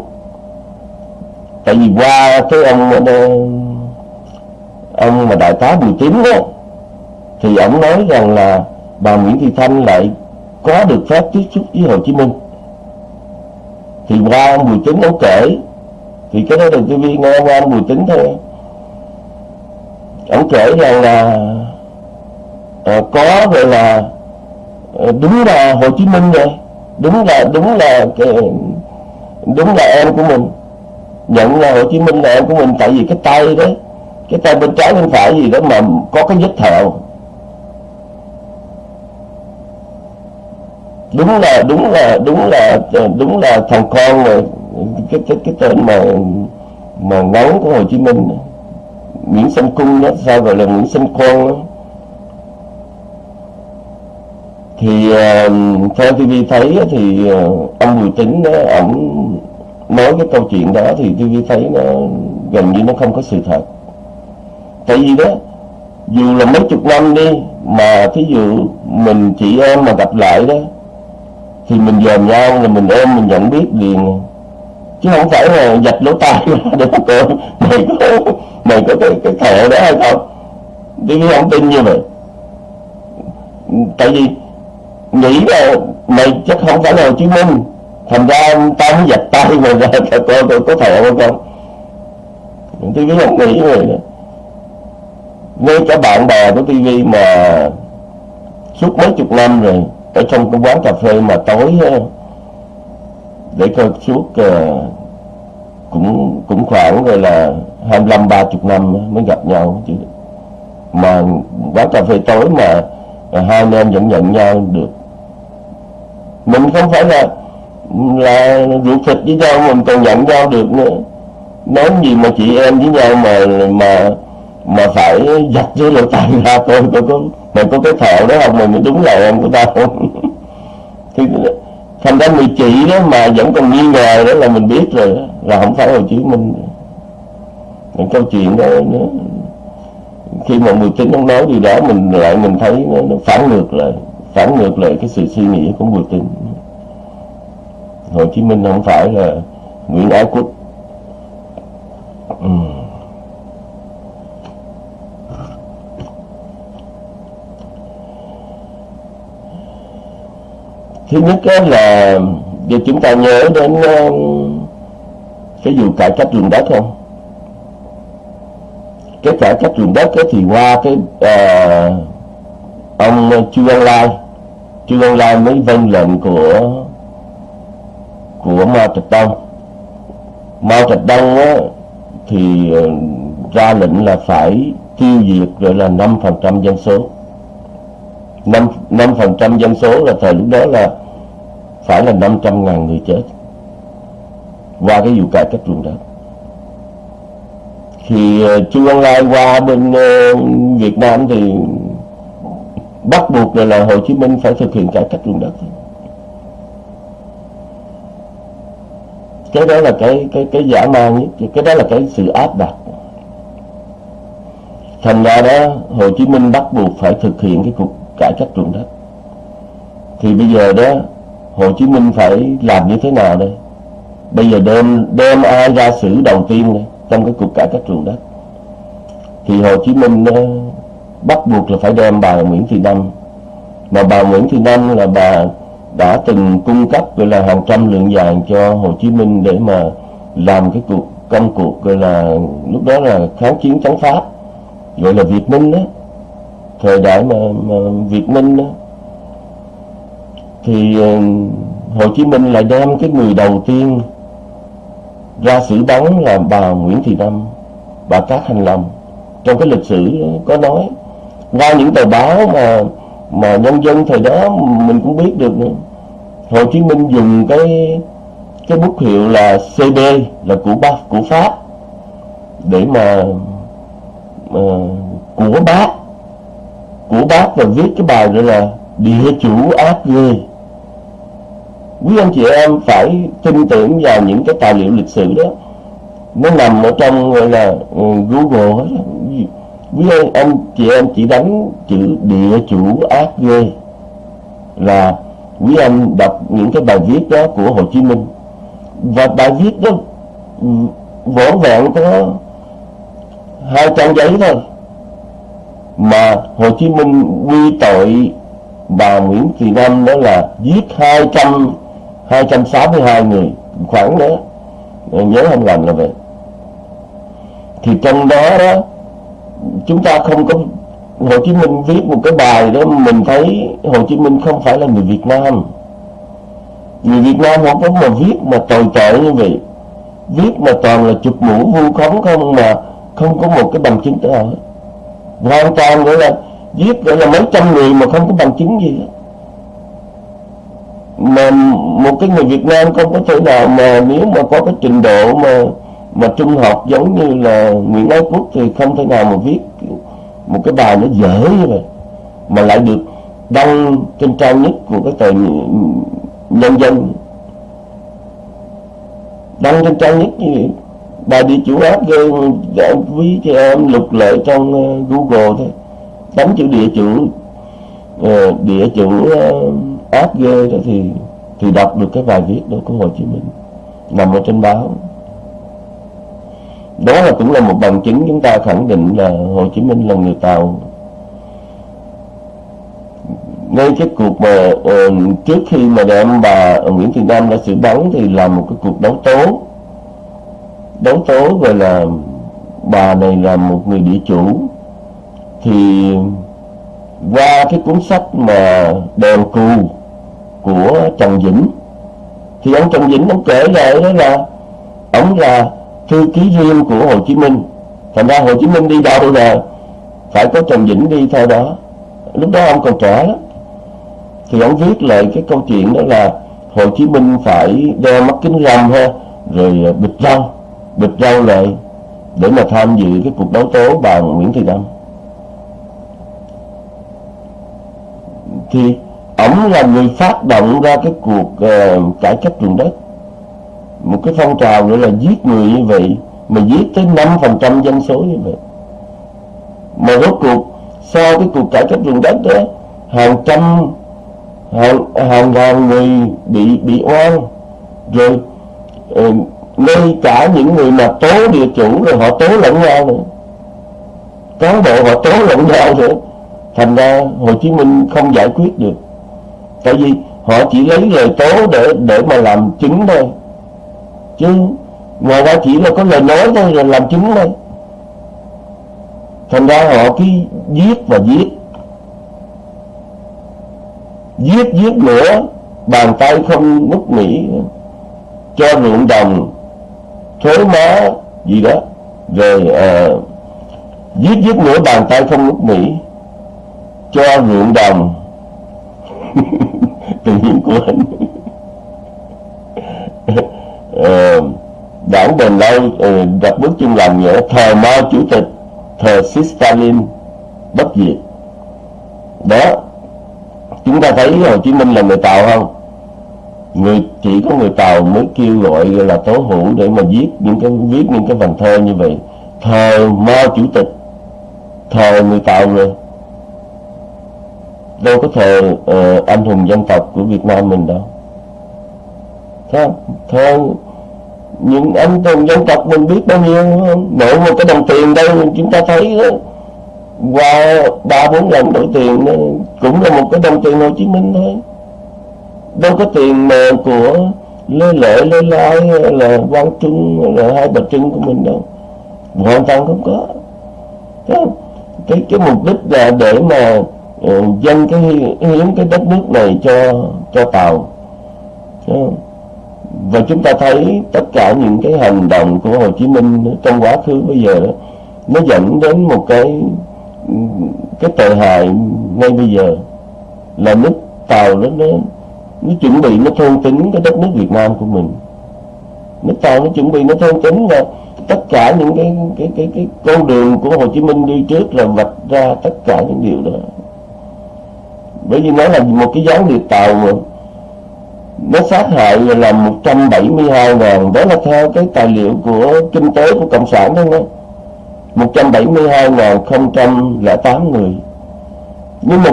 Tại vì qua cái ông ông mà đại tá Bùi Tín đó thì ông nói rằng là bà Nguyễn Thị Thanh lại có được phép tiếp xúc với Hồ Chí Minh. Thì qua ông Bùi Tín ông kể thì cái đó là vi nghe qua ông Bùi Tín thôi. Ông kể rằng là à, có gọi là ờ, đúng là Hồ Chí Minh rồi đúng là đúng là đúng là em của mình. Nhận là Hồ Chí Minh là em của mình, tại vì cái tay đấy cái tay bên trái bên phải gì đó mà có cái vết thẹo. Đúng là đúng là đúng là đúng là thằng con mà, cái cái cái tên mà mà ngắn của Hồ Chí Minh. Nguyễn Sanh Cung đó, sao gọi là Nguyễn Sanh Con đó. Thì uh, theo TV thấy thì uh, ông Bùi Tính đó ổng nói cái câu chuyện đó thì TV thấy nó gần như nó không có sự thật. Tại vì đó dù là mấy chục năm đi mà thí dụ mình chị em mà gặp lại đó thì mình dòm nhau là mình ôm mình nhận biết liền. Chứ không phải là dạch lỗ tai để mà coi mày có mày có cái cái thẻ đó hay không? TV không tin như vậy. Tại vì nghĩ là mày chắc không phải là Hồ Chí Minh. Thành ra tao mới giật tay mà ra coi tôi có thẹo không không TV không nghĩ rồi nữa ngay cả bạn bè của TV mà suốt mấy chục năm rồi ở trong cái quán cà phê mà tối để coi suốt uh, cũng cũng khoảng rồi là 25 30 năm mới gặp nhau chứ. Mà quán cà phê tối mà ờ, hai anh em vẫn nhận nhau được mình không phải là là ruột thịt với nhau mình còn nhận nhau được nữa. Nói gì mà chị em với nhau mà mà mà phải giặt với lỗ tai ra tôi tôi có mày có cái thợ đó không? Mình đúng là em của tao. Không thì thành ra người chị đó mà vẫn còn nghi ngờ đó là mình biết rồi đó, là không phải Hồ Chí Minh những câu chuyện đó nữa khi mà Bùi Tín ông nói gì đó mình lại mình thấy nó, nó phản ngược lại phản ngược lại cái sự suy nghĩ của Bùi tính Hồ Chí Minh không phải là Nguyễn Ái Quốc. Ừ. thứ nhất là giờ chúng ta nhớ đến cái vụ cải cách ruộng đất không? Cái cải cách ruộng đất thì qua cái uh, ông Chu văn Lai Chu Ân Lai mới vâng lệnh của của Mao Trạch Đông. Mao Trạch Đông á, thì ờ, ra lệnh là phải tiêu diệt gọi là 5% dân số. 5, 5% dân số là thời lúc đó là phải là 500.000 người chết qua cái vụ cải cách ruộng đất. Thì ờ, Chu Văn Lai qua bên uh, Việt Nam thì bắt buộc là, là Hồ Chí Minh phải thực hiện cải cách ruộng đất. Cái đó là cái cái cái giả man nhất cái đó là cái sự áp đặt. Thành ra đó Hồ Chí Minh bắt buộc phải thực hiện cái cuộc cải cách ruộng đất. Thì bây giờ đó Hồ Chí Minh phải làm như thế nào đây? Bây giờ đem đem ai ra xử đầu tiên đây trong cái cuộc cải cách ruộng đất? Thì Hồ Chí Minh bắt buộc là phải đem bà Nguyễn Thị Năm. Mà bà Nguyễn Thị Năm là bà đã từng cung cấp gọi là hàng trăm lượng vàng cho Hồ Chí Minh để mà làm cái cuộc công cuộc gọi là lúc đó là kháng chiến chống Pháp gọi là Việt Minh đó thời đại mà, mà Việt Minh đó. Thì ờ, Hồ Chí Minh lại đem cái người đầu tiên ra xử bắn là bà Nguyễn Thị Năm bà Cát Hành Long trong cái lịch sử có nói qua những tờ báo mà mà nhân dân thời đó mình cũng biết được nữa. Hồ Chí Minh dùng cái cái bút hiệu là CB là của bác của Pháp để mà, mà của bác của bác và viết cái bài gọi là địa chủ ác ghê. Quý anh chị em phải tin tưởng vào những cái tài liệu lịch sử đó. Nó nằm ở trong gọi là ừ, Google hết quý anh, ông chị em chỉ đánh chữ địa chủ ác ghê. Là quý anh đọc những cái bài viết đó của Hồ Chí Minh. Và bài viết đó ừ, vẹn có hai trang giấy thôi. Mà Hồ Chí Minh quy tội bà Nguyễn Thị Năm đó là giết 200 262 người. Khoảng đó nhớ không lầm là vậy. Thì trong đó đó chúng ta không có Hồ Chí Minh viết một cái bài đó, mình thấy Hồ Chí Minh không phải là người Việt Nam. Người Việt Nam không có mà viết mà tồi tệ như vậy. Viết mà toàn là chụp mũ vu khống không mà không có một cái bằng chứng nào hết hoàn toàn gọi là giết gọi là mấy trăm người mà không có bằng chứng gì hết. Mà một cái người Việt Nam không có thể nào mà nếu mà có cái trình độ mà mà trung học giống như là Nguyễn Ái Quốc thì không thể nào mà viết một cái bài nó dở như vậy, mà lại được đăng trên trang nhất của cái tờ nhân dân. Đăng trên trang nhất như vậy, bài địa chủ áp ghê để quý cho em lục lệ trong ờ, Google thôi. Đánh chữ địa chủ ờ, địa chủ ờ, áp ghê đó thì thì đọc được cái bài viết đó của Hồ Chí Minh, nằm ở trên báo đó là cũng là một bằng chứng chúng ta khẳng định là Hồ Chí Minh là người Tàu. Ngay cái cuộc mà uh, trước khi mà đem bà Nguyễn Thị Nam ra xử bắn thì là một cái cuộc đấu tố. Đấu tố gọi là bà này là một người địa chủ. Thì qua cái cuốn sách mà đèn cù của Trần Vĩnh thì ông Trần Vĩnh ông kể lại đó là ông là thư ký riêng của Hồ Chí Minh. Thành ra Hồ Chí Minh đi đâu là phải có Trần Vĩnh đi theo đó. Lúc đó ông còn trẻ lắm, thì ông viết lại cái câu chuyện đó là Hồ Chí Minh phải đeo mắt kính râm ha rồi bịt râu bịt râu lại để mà tham dự cái cuộc đấu tố bà Nguyễn Thị Năm thì ổng là người phát động ra cái cuộc uh, cải cách ruộng đất một cái phong trào nữa là giết người như vậy mà giết tới 5% dân số như vậy. Mà rốt cuộc sau cái cuộc cải cách ruộng đất đó hàng trăm hàng hàng ngàn người bị bị oan rồi uh, ngay cả những người mà tố địa chủ rồi họ tố lẫn nhau nữa. Cán bộ họ tố lẫn nhau nữa. Thành ra Hồ Chí Minh không giải quyết được. Tại vì họ chỉ lấy lời tố để để mà làm chứng thôi chứ ngoài ra chỉ là có lời nói thôi là làm chứng thôi. Thành ra họ cứ giết và giết. Giết giết nữa bàn tay không mất nghỉ cho ruộng đồng thuế má gì đó. Rồi à, giết giết nữa bàn tay không mất nghỉ cho ruộng đồng. Tự nhiên của anh. Ờ, đảng Đền lâu ờ, đặt bước chung làm nghĩa thờ Mao chủ tịch thờ Stalin bất diệt. Đó chúng ta thấy Hồ Chí Minh là người tàu không? Người chỉ có người tàu mới kêu gọi là tố hữu để mà viết những cái viết những cái vần thơ như vậy. Thờ mao chủ tịch thờ người tàu rồi. Đâu có thờ uh, anh hùng dân tộc của việt nam mình đâu. Thơ thơ những anh hùng dân tộc mình biết bao nhiêu mỗi một cái đồng tiền đây chúng ta thấy đó qua ba bốn lần đổi tiền đó, cũng là một cái đồng tiền hồ chí minh thôi. Đâu có tiền mà của lê lợi lê lai là quang trung là hai bà trưng của mình đâu. Hoàn toàn không có. Cái cái, cái mục đích là để mà ờ, uh, dân cái hiến cái đất nước này cho cho tàu và chúng ta thấy tất cả những cái hành động của Hồ Chí Minh trong quá khứ bây giờ đó, nó dẫn đến một cái cái tệ hại ngay bây giờ. Là nước tàu nó nó nó chuẩn bị, nó thôn tính cái đất nước Việt Nam của mình. Nước tàu nó chuẩn bị, nó thôn tính là tất cả những cái cái cái cái con đường của Hồ Chí Minh đi trước là vạch ra tất cả những điều đó. Bởi vì nó là một cái gián điệp tàu mà nó sát hại là 172 ngàn. Đó là theo cái tài liệu của kinh tế của Cộng sản đó đó 172 ngàn không trăm lẻ tám người. Nhưng mà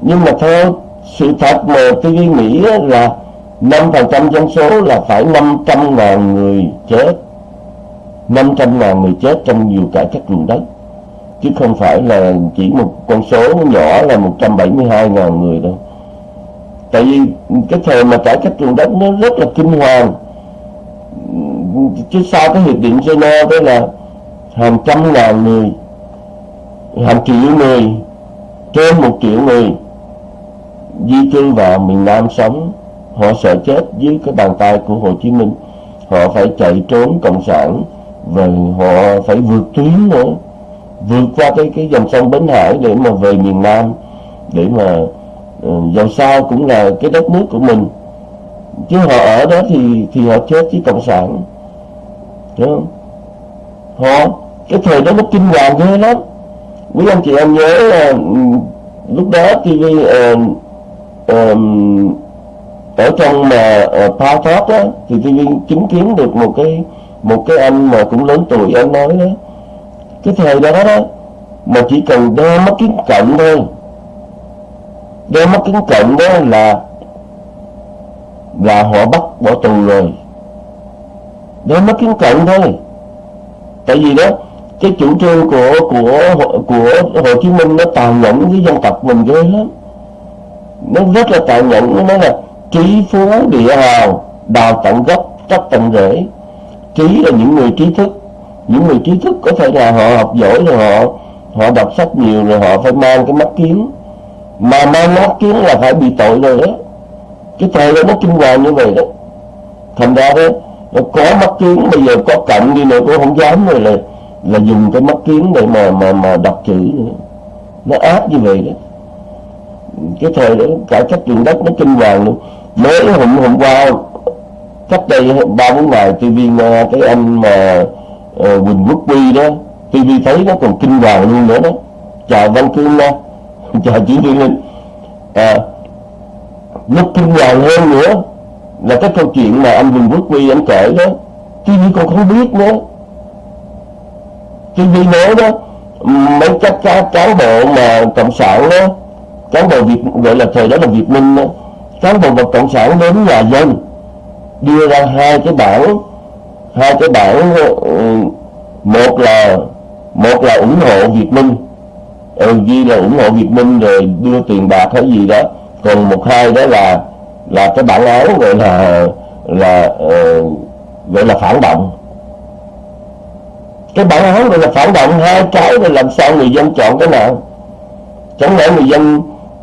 nhưng mà theo sự thật mà tôi nghĩ là 5% dân số là phải 500 ngàn người chết. 500 ngàn người chết trong nhiều cải cách ruộng đất. Chứ không phải là chỉ một con số nhỏ là 172 ngàn người đâu tại vì cái thời mà cải cách ruộng đất nó rất là kinh hoàng. Chứ sau cái hiệp định Geneva đó là hàng trăm ngàn người, hàng triệu người, trên một triệu người di cư vào miền Nam sống, họ sợ chết dưới cái bàn tay của Hồ Chí Minh. Họ phải chạy trốn cộng sản và họ phải vượt tuyến nữa, vượt qua cái cái dòng sông Bến Hải để mà về miền Nam, để mà Ờ, dầu sao cũng là cái đất nước của mình. Chứ họ ở đó thì thì họ chết với cộng sản. Đúng không? Họ cái thời đó nó kinh hoàng ghê lắm. Quý anh chị em nhớ là ừ, lúc đó TV uh, ờ, um, ờ, ở trong mà uh, Power Talk á thì TV chứng kiến được một cái một cái anh mà cũng lớn tuổi anh nói đó. Cái thời đó đó mà chỉ cần đeo mắt kính cận thôi đeo mắt kính cận đó là là họ bắt, bỏ tù rồi. Đeo mắt kính cận thôi. Tại vì đó, cái chủ trương của của của Hồ Chí Minh nó tàn nhẫn với dân tộc mình ghê lắm. Nó rất là tàn nhẫn, nó nói là trí phú địa hào, đào tận gốc cấp tận rễ. Trí là những người trí thức. Những người trí thức có thể là họ học giỏi, rồi họ họ đọc sách nhiều, rồi họ phải mang cái mắt kiến mà mang mắt kiến là phải bị tội rồi đó cái thời đó nó kinh hoàng như vậy đó. Thành ra đó nó có mắt kiến bây giờ có cận đi nữa cũng không dám rồi là là dùng cái mắt kiến để mà mà mà đọc chữ nữa. Nó áp như vậy đó. Cái thời đó cả các trường đất nó kinh hoàng luôn. Mới hôm hôm qua cách đây ba bốn ngày TV nghe cái anh mà uh, Quỳnh Quốc Quy đó TV thấy nó còn kinh hoàng luôn nữa đó. Chào Văn Cương nha chào chị Thiên Linh à, lúc kinh hoàng hơn nữa là cái câu chuyện mà anh Quỳnh Quốc Quy anh kể đó. TV còn không biết nữa. TV nói đó mấy các cán bộ mà cộng sản đó cán bộ Việt gọi là thời đó là Việt Minh đó, cán bộ và cộng sản đến nhà dân đưa ra hai cái bảng hai cái bảng ờ, một là một là ủng hộ Việt Minh ừ, ghi là ủng hộ Việt Minh rồi đưa tiền bạc hay gì đó. Còn một hai đó là là cái bản án gọi là là uh, gọi là phản động. Cái bản án gọi là phản động hai cái rồi làm sao người dân chọn cái nào? Chẳng lẽ người dân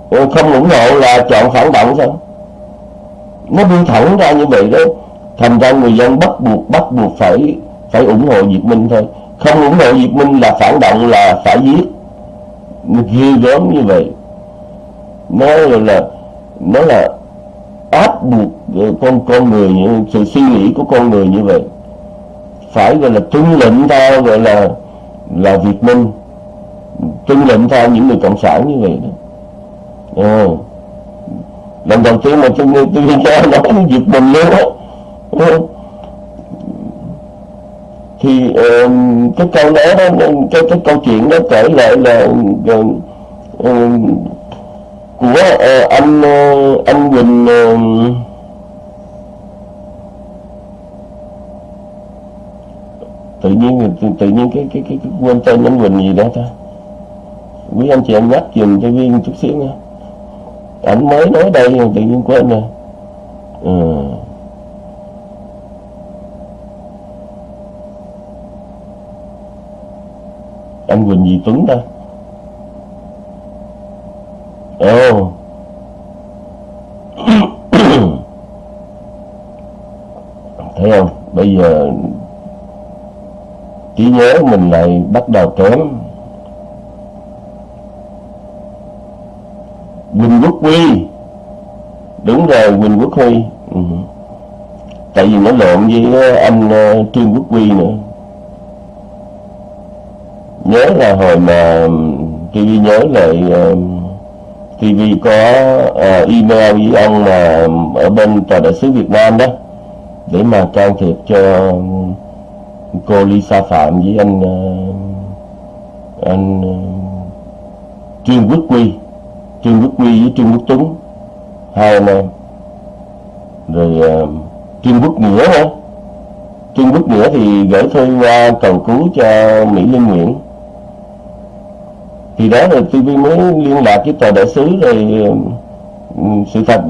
ừ, không ủng hộ là chọn phản động sao? Nó đi thẳng ra như vậy đó. Thành ra người dân bắt buộc bắt buộc phải phải ủng hộ Việt Minh thôi. Không ủng hộ Việt Minh là phản động là phải giết ghê gớm như vậy nó là nó là áp buộc con con người sự suy nghĩ của con người như vậy. Phải gọi là tuân lệnh theo gọi là là Việt Minh. Tuân lệnh theo những người cộng sản như vậy đó. À. lần đầu tiên mà tôi tôi nghe nói Việt Minh luôn á thì uh, cái câu nói đó cái cái câu chuyện đó kể lại là uh, uh, của uh, anh uh, anh Quỳnh uh, tự nhiên tự, tự nhiên cái cái cái, cái quên tên anh Quỳnh gì đó ta quý anh chị em nhắc dùm cho viên chút xíu nha. Ảnh mới nói đây tự nhiên quên rồi. Ừ. anh Quỳnh gì Tuấn đây ồ. Oh. thấy không? Bây giờ trí nhớ mình lại bắt đầu kém. Quỳnh Quốc Huy. Đúng rồi, Quỳnh Quốc Huy. Ừ. tại vì nó lộn với ờ, anh ờ, Trương Quốc Huy nữa nhớ là hồi mà TV nhớ lại ờ, TV có uh, email với ông mà ở bên tòa đại sứ Việt Nam đó để mà can thiệp cho ừ, cô Lisa Phạm với anh uh, anh Trương Quốc Quy Trương Quốc Quy với Trương Quốc Tuấn hai anh em. Rồi uh, Trương Quốc Nghĩa nữa. Trương Quốc Nghĩa thì gửi thư qua cầu cứu cho Mỹ Linh Nguyễn thì đó là TV mới liên lạc với tòa đại sứ rồi sự thật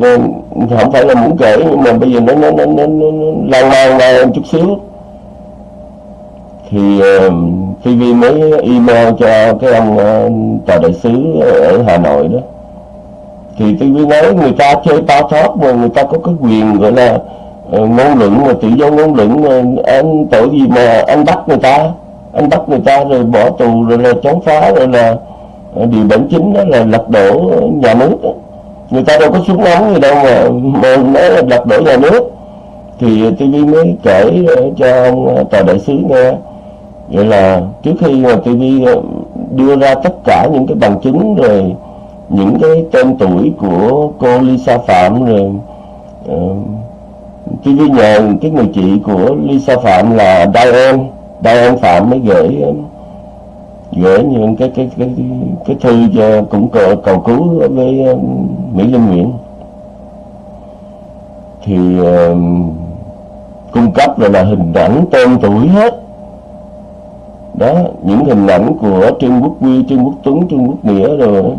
không phải là muốn kể nhưng mà bây giờ nó nó nó nó, nó lan man ra chút xíu. Thì TV mới email cho cái ông ờ, tòa đại sứ ở Hà Nội đó. Thì TV nói người ta chơi tao thoát mà người ta có cái quyền gọi là ờ, ngôn luận mà tự do ngôn luận mà anh tội gì mà anh bắt người ta anh bắt người ta rồi bỏ tù rồi là chống phá rồi là điều bản chính đó là lật đổ nhà nước người ta đâu có súng ống gì đâu mà mà nói là lật đổ nhà nước. Thì TV mới kể ờ, cho ông ờ, tòa đại sứ nghe. Vậy là trước khi mà TV ờ, đưa ra tất cả những cái bằng chứng rồi những cái tên tuổi của cô Lisa Phạm rồi uh, TV nhờ cái người chị của Lisa Phạm là Diane Diane Phạm mới gửi gửi những cái cái cái cái thư cho cũng cầu, cầu cứu với um, Mỹ Linh Nguyễn. Thì uh, cung cấp rồi là hình ảnh tên tuổi hết. Đó những hình ảnh của trương quốc quy trương quốc tuấn trương quốc nghĩa rồi đó.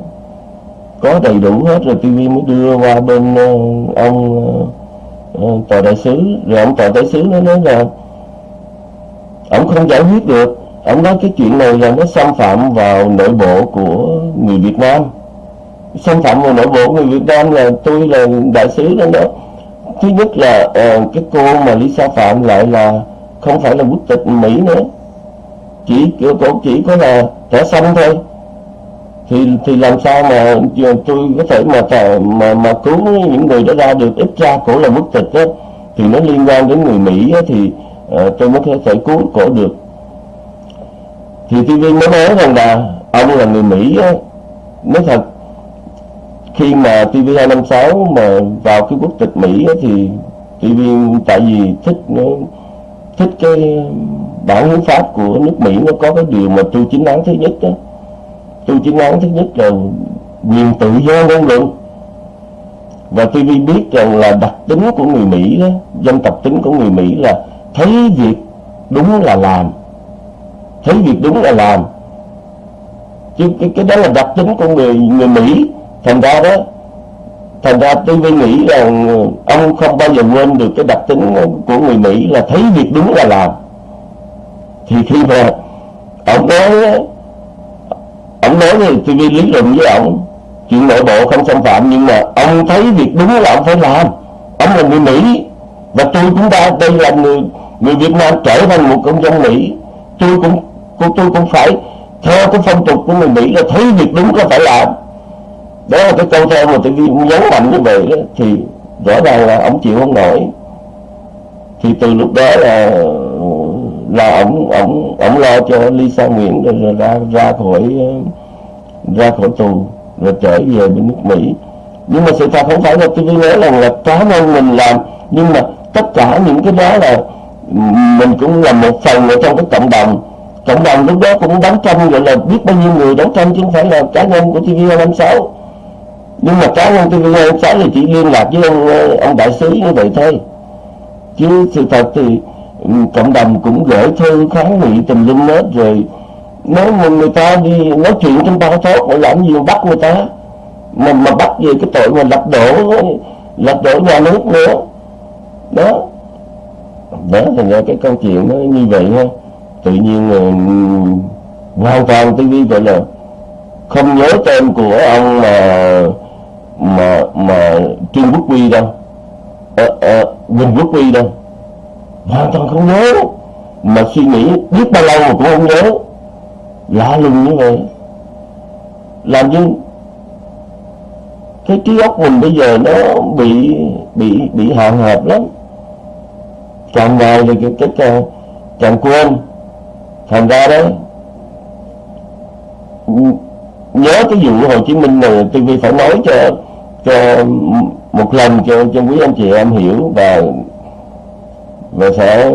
có đầy đủ hết rồi tv mới đưa qua bên uh, ông uh, uh, tòa đại sứ. Rồi ông tòa đại sứ nó nói là ông không giải quyết được ông nói cái chuyện này là nó xâm phạm vào nội bộ của người việt nam. Xâm phạm vào nội bộ người việt nam là tôi là đại sứ đó đó. Thứ nhất là uh, cái cô mà Lisa Phạm lại là không phải là quốc tịch Mỹ nữa. Chỉ cổ chỉ có là thẻ xanh thôi. Thì thì làm sao mà tôi có thể mà mà mà cứu những người đó ra được? Ít ra cổ là quốc tịch đó, thì nó liên quan đến người Mỹ đó, thì uh, tôi mới có thể cứu cổ được thì TV mới nói rằng là ông là người Mỹ á, nói thật. Khi mà TV256 mà vào cái quốc tịch Mỹ á, thì TV tại vì thích nó thích cái bản hiến pháp của nước Mỹ nó có cái điều mà tu chính án thứ nhất đó tu chính án thứ nhất là quyền tự do ngôn luận. Và TV biết rằng là đặc tính của người Mỹ đó dân tộc tính của người Mỹ là thấy việc đúng là làm thấy việc đúng là làm. Chứ cái, cái đó là đặc tính của người người Mỹ. Thành ra đó thành ra tôi mới nghĩ rằng ông không bao giờ quên được cái đặc tính của người Mỹ là thấy việc đúng là làm. Thì khi mà ông nói ông nói thì tôi lý luận với ông chuyện nội bộ không xâm phạm nhưng mà ông thấy việc đúng là ông phải làm. Ông là người Mỹ và tôi chúng ta đây là người người Việt Nam trở thành một công dân Mỹ. Tôi cũng cô tôi cũng phải theo cái phong tục của người Mỹ là thấy việc đúng là phải làm. Đó là cái câu theo mà tôi nhấn mạnh như vậy đó, thì rõ ràng là ông chịu không nổi. Thì từ lúc đó là là ông ông ông lo cho Lisa Nguyễn rồi, rồi ra ra khỏi ra khỏi tù rồi trở về bên nước Mỹ. Nhưng mà sự thật không phải là tôi nói rằng là cá nhân mình làm nhưng mà tất cả những cái đó là mình cũng là một phần ở trong cái cộng đồng cộng đồng lúc đó cũng đấu tranh gọi là biết bao nhiêu người đấu tranh chứ không phải là cá nhân của TV256 nhưng mà cá nhân TV256 thì chỉ liên lạc với ông, ông đại sứ như vậy thôi. Chứ sự thật thì ừ, cộng đồng cũng gửi thư kháng nghị tình linh hết rồi. Nếu mà người ta đi nói chuyện trong bao thốt để làm gì mà bắt người ta? Mà mà bắt về cái tội mà lật đổ lật đổ nhà nước nữa. Đó. Đó thì là cái câu chuyện nó như vậy ha tự nhiên hoàn toàn tôi ghi gọi là không nhớ tên của ông mà mà mà Trương Quốc Huy đâu. Ờ, ờ, à, à, Quỳnh Quốc Huy đâu. Hoàn toàn không nhớ. Mà suy nghĩ biết bao lâu mà cũng không nhớ. Lạ lùng như vậy. Làm như cái trí óc mình bây giờ nó bị bị bị hạn hẹp lắm. Càng ngày thì cái cái càng, càng quên thành ra đó, nhớ cái vụ Hồ Chí Minh này TV phải nói cho cho một lần cho cho quý anh chị em hiểu và và sẽ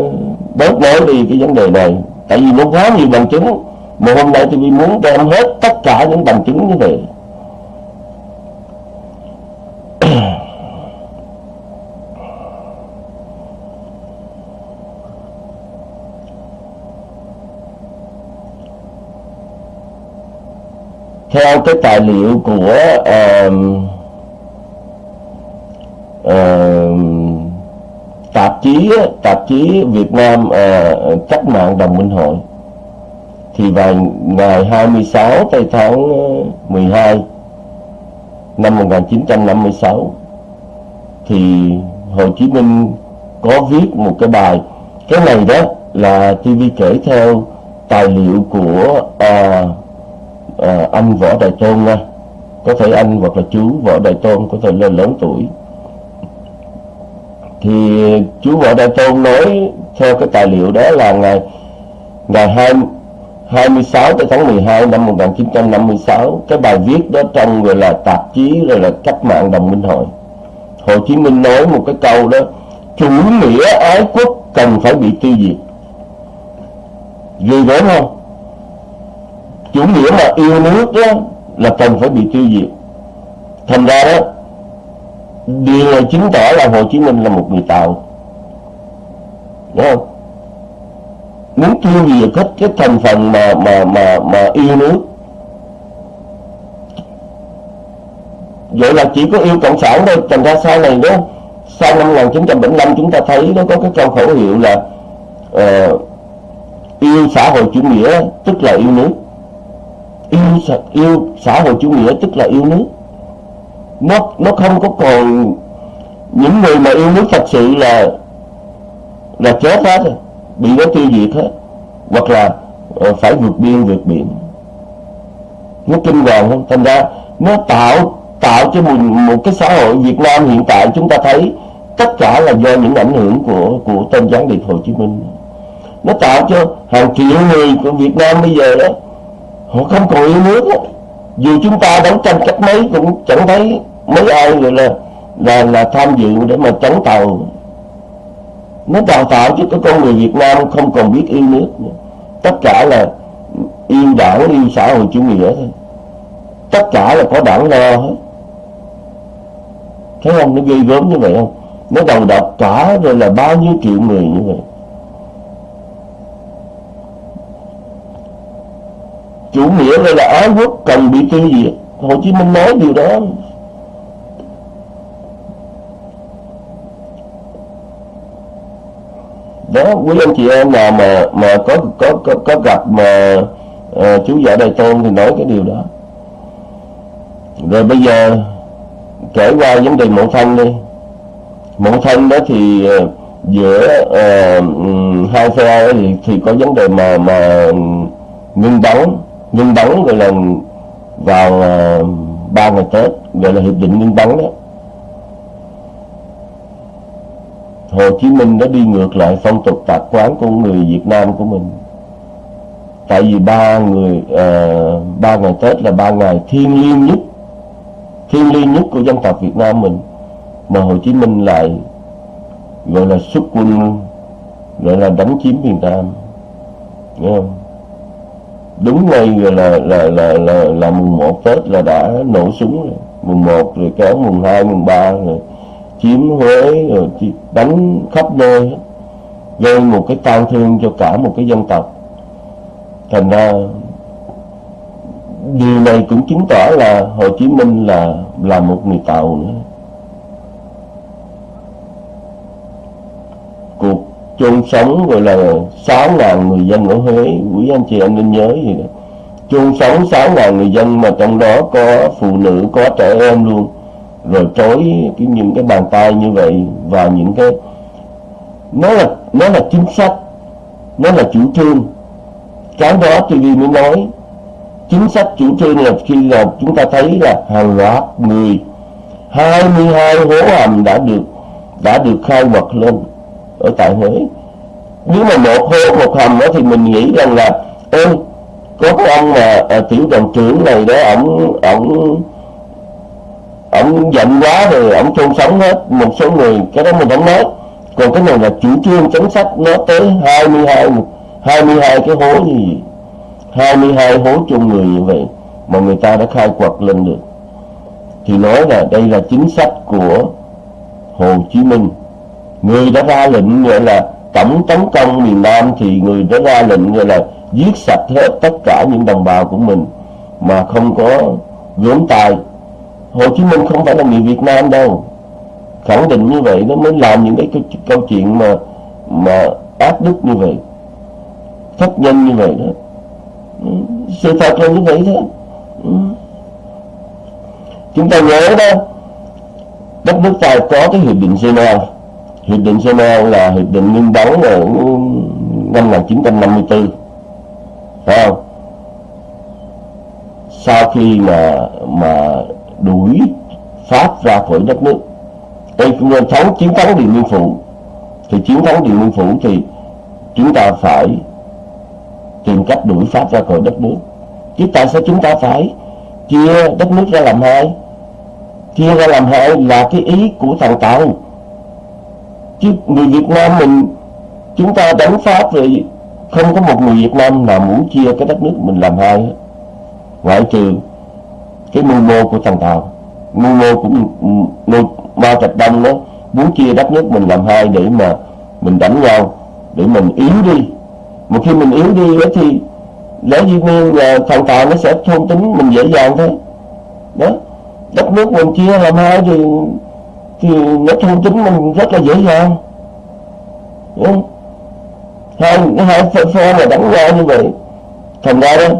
bớt nói đi cái vấn đề này. Tại vì nó quá nhiều bằng chứng, mà hôm nay tôi muốn đem hết tất cả những bằng chứng như vậy. Theo cái tài liệu của uh, uh, tạp chí tạp chí Việt Nam uh, cách mạng đồng minh hội thì vào ngày 26 tây tháng ờ, 12 năm 1956 thì Hồ Chí Minh có viết một cái bài. Cái này đó là TV kể theo tài liệu của uh, à, anh võ đại tôn nha. Có thể anh hoặc là chú võ đại tôn có thể là lớn tuổi. Thì chú võ đại tôn nói theo cái tài liệu đó là ngày ngày 2, 26 tháng 12 năm 1956 cái bài viết đó trong gọi là tạp chí rồi là cách mạng đồng minh hội. Hồ Chí Minh nói một cái câu đó chủ nghĩa ái quốc cần phải bị tiêu diệt. Ghê gớm không? Chủ nghĩa mà yêu nước đó là cần phải bị tiêu diệt. Thành ra đó điều này chứng tỏ là Hồ Chí Minh là một người tạo đúng không? Muốn tiêu diệt hết cái thành phần mà mà mà mà yêu nước. Vậy là chỉ có yêu cộng sản thôi. Thành ra sau này đó sau năm 1975 chúng ta thấy nó có cái câu khẩu hiệu là uh, yêu xã hội chủ nghĩa tức là yêu nước yêu yêu xã hội chủ nghĩa tức là yêu nước. Nó nó không có còn những người mà yêu nước thật sự là là chết hết bị nó tiêu diệt hết hoặc là ờ, phải vượt biên vượt biển. Nó kinh hoàng không thành ra nó tạo tạo cho một, một cái xã hội Việt Nam hiện tại chúng ta thấy tất cả là do những ảnh hưởng của của tôn gián điệp Hồ Chí Minh. Nó tạo cho hàng triệu người của Việt Nam bây giờ đó họ không còn yêu nước. Đó. dù chúng ta đấu tranh cách mấy cũng chẳng thấy mấy ai gọi là là là tham dự để mà chống tàu. Nó đào tạo cho cái con người Việt Nam không còn biết yêu nước nữa. tất cả là yêu đảng, yêu xã hội chủ nghĩa thôi. Tất cả là có đảng lo hết. Thấy không? Nó ghê gớm như vậy không? Nó đầu độc cả rồi là bao nhiêu triệu người như vậy. Chủ nghĩa đây là ái quốc cần bị tiêu diệt? Hồ Chí Minh nói điều đó. Đó quý anh chị em nào mà mà có có có, có gặp mà uh, chú vợ đại tôn thì nói cái điều đó. Rồi bây giờ kể qua vấn đề mẫu thân đi. Mẫu thân đó thì uh, giữa uh, hai phe thì, thì có vấn đề mà mà ngưng đóng nhân bắn gọi là vào ờ, ba ngày Tết gọi là hiệp định nhân bắn đó. Hồ Chí Minh đã đi ngược lại phong tục tập quán của người Việt Nam của mình. Tại vì ba người uh, ba ngày Tết là ba ngày thiêng liêng nhất thiêng liêng nhất của dân tộc Việt Nam mình. Mà Hồ Chí Minh lại gọi là xuất quân gọi là đánh chiếm miền Nam. Nghe không? Đúng ngay gọi là là là là, là mùng 1 Tết là đã nổ súng rồi. Mùng 1 rồi kéo mùng 2 mùng 3 rồi chiếm Huế rồi đánh khắp nơi gây một cái tang thương cho cả một cái dân tộc. Thành ra điều này cũng chứng tỏ là Hồ Chí Minh là là một người Tàu nữa cuộc chôn sống gọi là 6.000 người dân ở Huế. Quý anh chị em nên nhớ gì đó chôn sống 6.000 người dân mà trong đó có phụ nữ, có trẻ em luôn. Rồi trói cái, những cái bàn tay như vậy và những cái, nó là nó là chính sách, nó là chủ trương. Cái đó TV mới nói, chính sách chủ trương là khi là chúng ta thấy là hàng loạt người 22 hố hầm đã được đã được khai quật lên ở tại Huế. Nếu mà một hố một hầm đó thì mình nghĩ rằng là ê có cái ông mà à, tiểu đoàn trưởng này đó ổng ổng ổng giận quá rồi ổng chôn sống hết một số người. Cái đó mình không nói. Còn cái này là chủ trương chính sách nó tới 22 22 cái hố như vậy 22 hố chung người như vậy mà người ta đã khai quật lên được. Thì nói là đây là chính sách của Hồ Chí Minh người đã ra lệnh gọi là tổng tấn công miền Nam thì người đã ra lệnh gọi là giết sạch hết tất cả những đồng bào của mình. Mà không có vướng tài. Hồ Chí Minh không phải là người Việt Nam đâu. Khẳng định như vậy nó mới làm những cái câu, câu chuyện mà mà ác đức như vậy. Thất nhân như vậy đó. Ừ, sự thật là như vậy đó ừ. chúng ta nhớ đó đất nước ta có cái hiệp định Geneva hiệp định Geneva là hiệp định ngưng bắn ở năm 1954 phải không? Sau khi mà mà đuổi Pháp ra khỏi đất nước đây cũng là thắng chiến thắng Điện Biên Phủ. Thì chiến thắng Điện Biên Phủ thì chúng ta phải tìm cách đuổi Pháp ra khỏi đất nước. Chứ tại sao chúng ta phải chia đất nước ra làm hai? Chia ra làm hai là cái ý của thằng Tàu chứ người Việt Nam mình, chúng ta đánh Pháp rồi, không có một người Việt Nam nào muốn chia cái đất nước mình làm hai ngoại trừ cái mưu mô của thằng Tàu. Mưu mô của mưu Mao Trạch Đông đó, muốn chia đất nước mình làm hai để mà mình đánh nhau, để mình yếu đi. Một khi mình yếu đi đó thì lẽ dĩ nhiên là thằng Tàu nó sẽ thôn tính mình dễ dàng thôi. Đó, đất nước mình chia làm hai thì thì nó thôn chính mình rất là dễ dàng. Đúng không? hai hai phe phe mà đánh nhau như vậy thành ra đó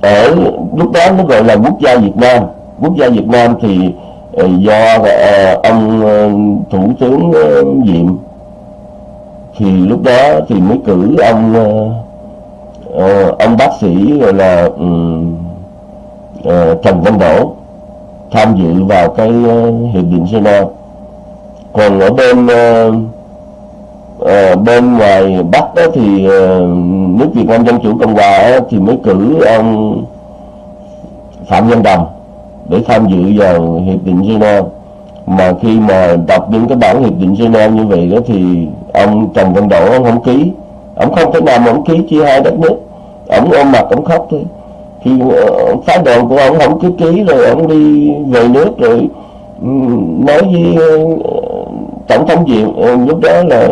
ở lúc đó nó gọi là quốc gia Việt Nam. Quốc gia Việt Nam thì ờ, do ờ, ông ờ, thủ tướng Diệm thì lúc đó thì mới cử ông ông bác sĩ gọi là um, uh, Trần Văn Đỗ tham dự vào cái ờ, hiệp định Geneva. Còn ở bên uh, bên ngoài Bắc đó thì uh, nước Việt Nam Dân Chủ Cộng Hòa thì mới cử ông Phạm Văn Đồng để tham dự vào hiệp định Geneva. Mà khi mà đọc những cái bản hiệp định Geneva như vậy đó thì ông Trần Văn Đỗ ông không ký. Ông không thể nào mà ông ký chia hai đất nước. Ông ôm mặt ông khóc thôi thì phái đoàn của ông không cứ ký rồi ông đi về nước rồi ừ, nói với ờ, tổng thống diệm ờ, lúc đó là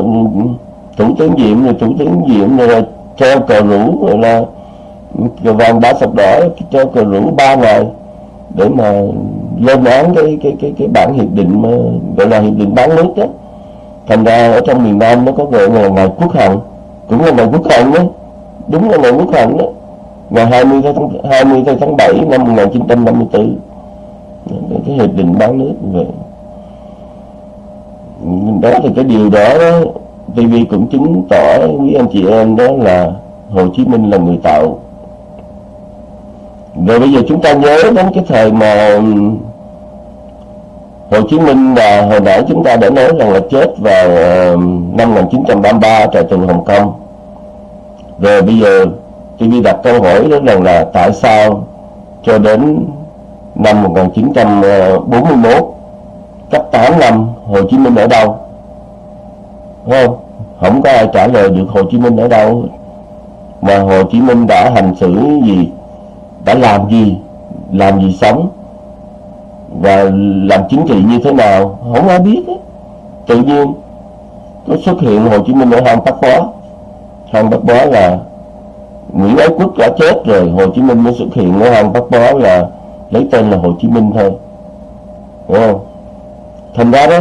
thủ tướng diệm, rồi thủ tướng diệm rồi treo cờ rủ, rồi là cờ vàng đã sập đỏ, treo cờ rủ ba ngày để mà lên án cái cái cái cái bản hiệp định mà gọi là hiệp định bán nước đó. Thành ra ở trong miền Nam nó có gọi là ngày quốc hận cũng là ngày quốc hận đó, đúng là ngày quốc hận đó ngày 20 tháng 20 tháng 7 năm 1954 cái, cái hiệp định bán nước về đó thì cái điều đó, đó TV cũng chứng tỏ quý anh chị em đó là Hồ Chí Minh là người tạo rồi bây giờ chúng ta nhớ đến cái thời mà Hồ Chí Minh là hồi nãy chúng ta đã nói rằng là chết vào ờ, năm 1933 tại trường Hồng Kông. Rồi bây giờ TV đặt câu hỏi đó rằng là tại sao cho đến năm 1941 cách 8 năm, Hồ Chí Minh ở đâu? Đúng không? Không có ai trả lời được Hồ Chí Minh ở đâu. Mà Hồ Chí Minh đã hành xử gì? Đã làm gì? Làm gì sống? Và làm chính trị như thế nào? Không ai biết ấy. tự nhiên có xuất hiện Hồ Chí Minh ở hang Bắc Bó. Hang Bắc Bó là Nguyễn Ái Quốc đã chết rồi Hồ Chí Minh mới xuất hiện. Ở hang Bắc Bó là lấy tên là Hồ Chí Minh thôi. Đúng không? Thành ra đó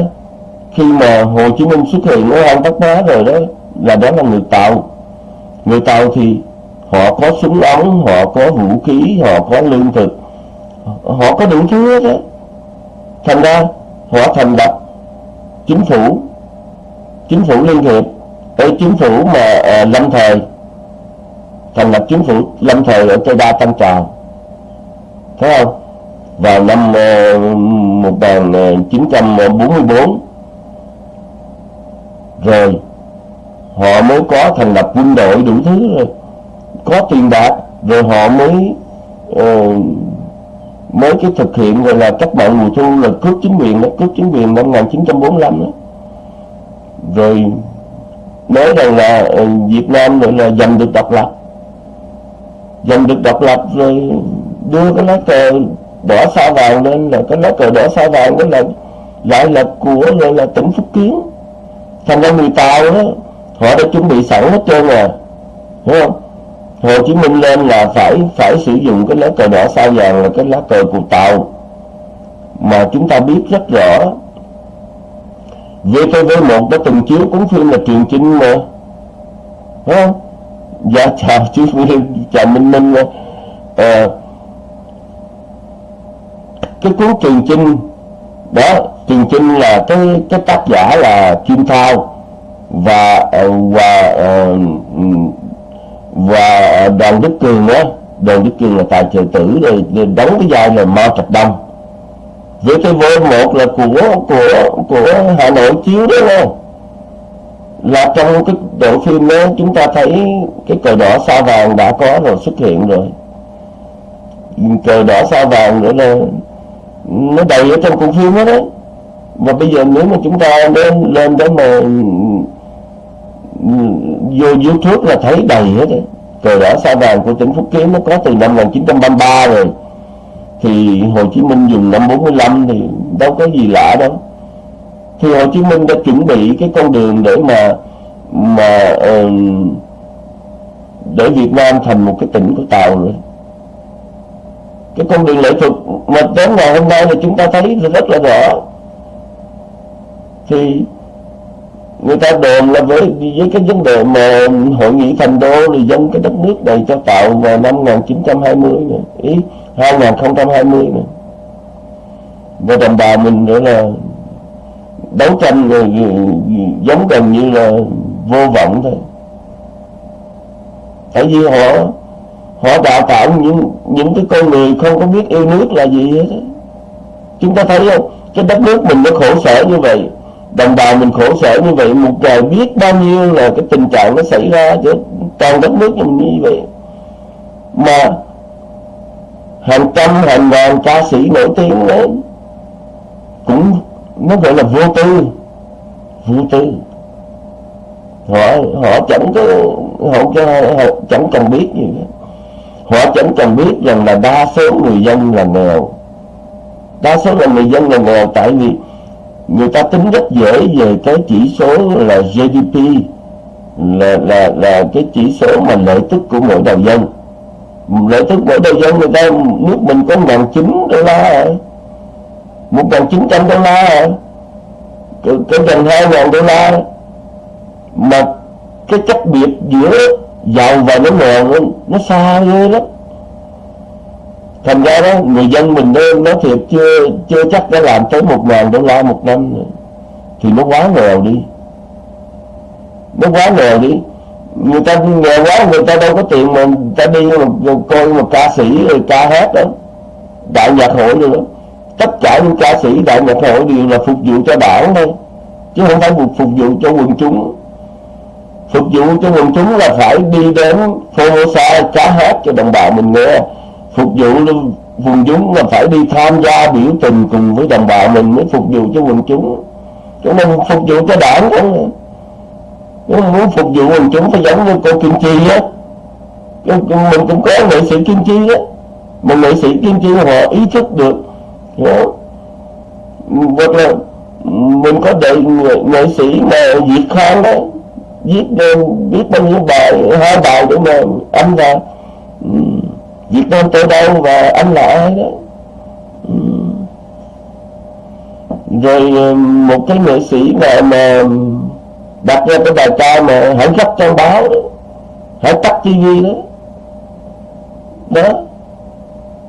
khi mà Hồ Chí Minh xuất hiện ở hang Bắc Bó rồi đó là đó là người tàu. Người tàu thì họ có súng ống họ có vũ khí họ có lương thực. Họ có đủ thứ hết á. Thành ra họ thành lập chính phủ chính phủ liên hiệp. Ở chính phủ mà à, lâm thời thành lập chính phủ lâm thời ở Tây Đa Tân Trào. Thấy không? Vào năm ờ, à, 1944 ờ, rồi họ mới có thành lập quân đội đủ thứ rồi có tiền bạc rồi họ mới uh, mới cái thực hiện gọi là cách mạng mùa thu là cướp chính quyền đó, cướp chính quyền năm 1945 đó. rồi nói rằng là uh, Việt Nam gọi là giành được độc lập giành được độc lập rồi đưa cái lá cờ đỏ sao vàng lên là cái lá cờ đỏ sao vàng đó là lại là của gọi là tỉnh Phúc Kiến. Thành ra người Tàu đó họ đã chuẩn bị sẵn hết trơn rồi, đúng không? Hồ Chí Minh lên là phải phải sử dụng cái lá cờ đỏ sao vàng là cái lá cờ của Tàu. Mà chúng ta biết rất rõ VTV1 đã từng chiếu cuốn phim là truyền chinh mà, Đúng không? Dạ, dạ chào chú Nguyên, chào dạ, Minh Minh à, dạ. ờ, Cái cuốn Trường chinh Đó, truyền chinh là cái cái tác giả là Kim Thao Và ờ, và ờ, và đoàn đức cường đó đoàn đức cường là tài trợ tử rồi đóng cái vai là mao trạch đông với cái vô một là của của của hà nội chiếu đó không? Là trong cái bộ phim đó, chúng ta thấy cái cờ đỏ sao vàng đã có rồi, xuất hiện rồi. Cờ đỏ sao vàng nữa là nó đầy ở trong cuộc phim đó đấy. Và bây giờ nếu mà chúng ta lên lên đó mà ừ, vô YouTube là thấy đầy hết đấy. Cờ đỏ sao vàng của tỉnh Phúc Kiến nó có từ năm 1933 rồi. Thì Hồ Chí Minh dùng năm 45 thì đâu có gì lạ đâu thì Hồ Chí Minh đã chuẩn bị cái con đường để mà mà uh, để Việt Nam thành một cái tỉnh của Tàu rồi cái con đường lệ thuật mà đến ngày hôm nay là chúng ta thấy rất là rõ. Thì người ta đồn là với với cái vấn đề mà hội nghị thành đô thì dân cái đất nước này cho tạo vào năm 1920 nữa ý 2020 nữa và đồng bào mình nữa là đấu tranh rồi giống gần như là vô vọng thôi. Tại vì họ họ đào tạo những những cái con người không có biết yêu nước là gì hết chúng ta thấy không? Cái đất nước mình nó khổ sở như vậy, đồng bào mình khổ sở như vậy, một trời biết bao nhiêu là cái tình trạng nó xảy ra cho toàn đất nước như vậy. Mà hàng trăm hàng ngàn ca sĩ nổi tiếng đấy cũng nó gọi là vô tư. Vô tư. Họ họ chẳng có họ, họ chẳng cần biết gì hết. Họ chẳng cần biết rằng là đa số người dân là nghèo. Đa số là người dân là nghèo tại vì người ta tính rất dễ về cái chỉ số là GDP là là là cái chỉ số mà lợi tức của mỗi đầu dân. Lợi tức mỗi đầu dân người ta nước mình có ngàn chín đô la rồi một ngàn chín trăm đô la. Rồi cái gần hai ngàn đô la. Mà cái cách biệt giữa giàu và nó nghèo nó, nó xa ghê lắm. Thành ra đó người dân mình đó, nói thiệt chưa chưa chắc đã làm tới một ngàn đô la một năm nữa. thì nó quá nghèo đi. Nó quá nghèo đi. Người ta nghèo quá người ta đâu có tiền mà người ta đi mà coi một ca sĩ rồi ca hát đó. Đại nhạc hội rồi đó tất cả những ca sĩ đại nhạc hội đều là phục vụ cho đảng thôi, chứ không phải phục vụ cho quần chúng. Phục vụ cho quần chúng là phải đi đến Formosa cá hát cho đồng bào mình nghe. Phục vụ quần chúng là phải đi tham gia biểu tình cùng với đồng bào mình mới phục vụ cho quần chúng. Chúng mình phục vụ cho đảng không nếu muốn phục vụ quần chúng phải giống như cô Kim Chi á. Mình cũng có nghệ sĩ Kim Chi á. Mà nghệ sĩ Kim Chi họ ý thức được đó. hoặc là mình có đợi nghệ sĩ mà Việt Khang đó viết viết bao nhiêu bài, hai bài để mà anh là ừ, Việt Nam tôi đâu và anh là ai đó. Ừ. Rồi ờ, một cái nghệ sĩ mà mà đặt ra cái bài ca mà hãy gấp trang báo đó, hãy tắt tivi đó. Đó.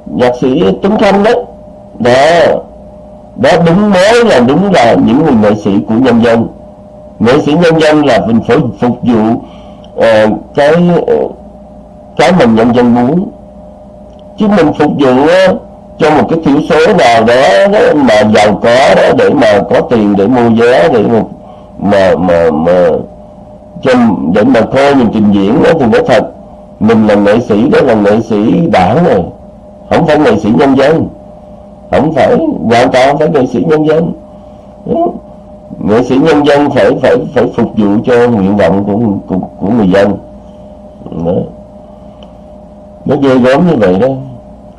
Nhạc sĩ Tuấn Khanh đó đó. Đó đúng mới là đúng là những người nghệ sĩ của nhân dân. Nghệ sĩ nhân dân là mình phải phục vụ uh, cái ờ, cái mình nhân dân muốn. Chứ mình phục vụ uh, cho một cái thiểu số nào đó, đó mà giàu có đó để mà có tiền để mua vé để mà mà mà, mà cho để mà coi mình trình diễn đó thì nói thật. Mình là nghệ sĩ đó là nghệ sĩ đảng này, không phải nghệ sĩ nhân dân không phải hoàn toàn phải nghệ sĩ nhân dân. Ừ. Nghệ sĩ nhân dân phải phải phải phục vụ cho nguyện vọng của của, của người dân. Đó. nó ghê gớm như vậy đó.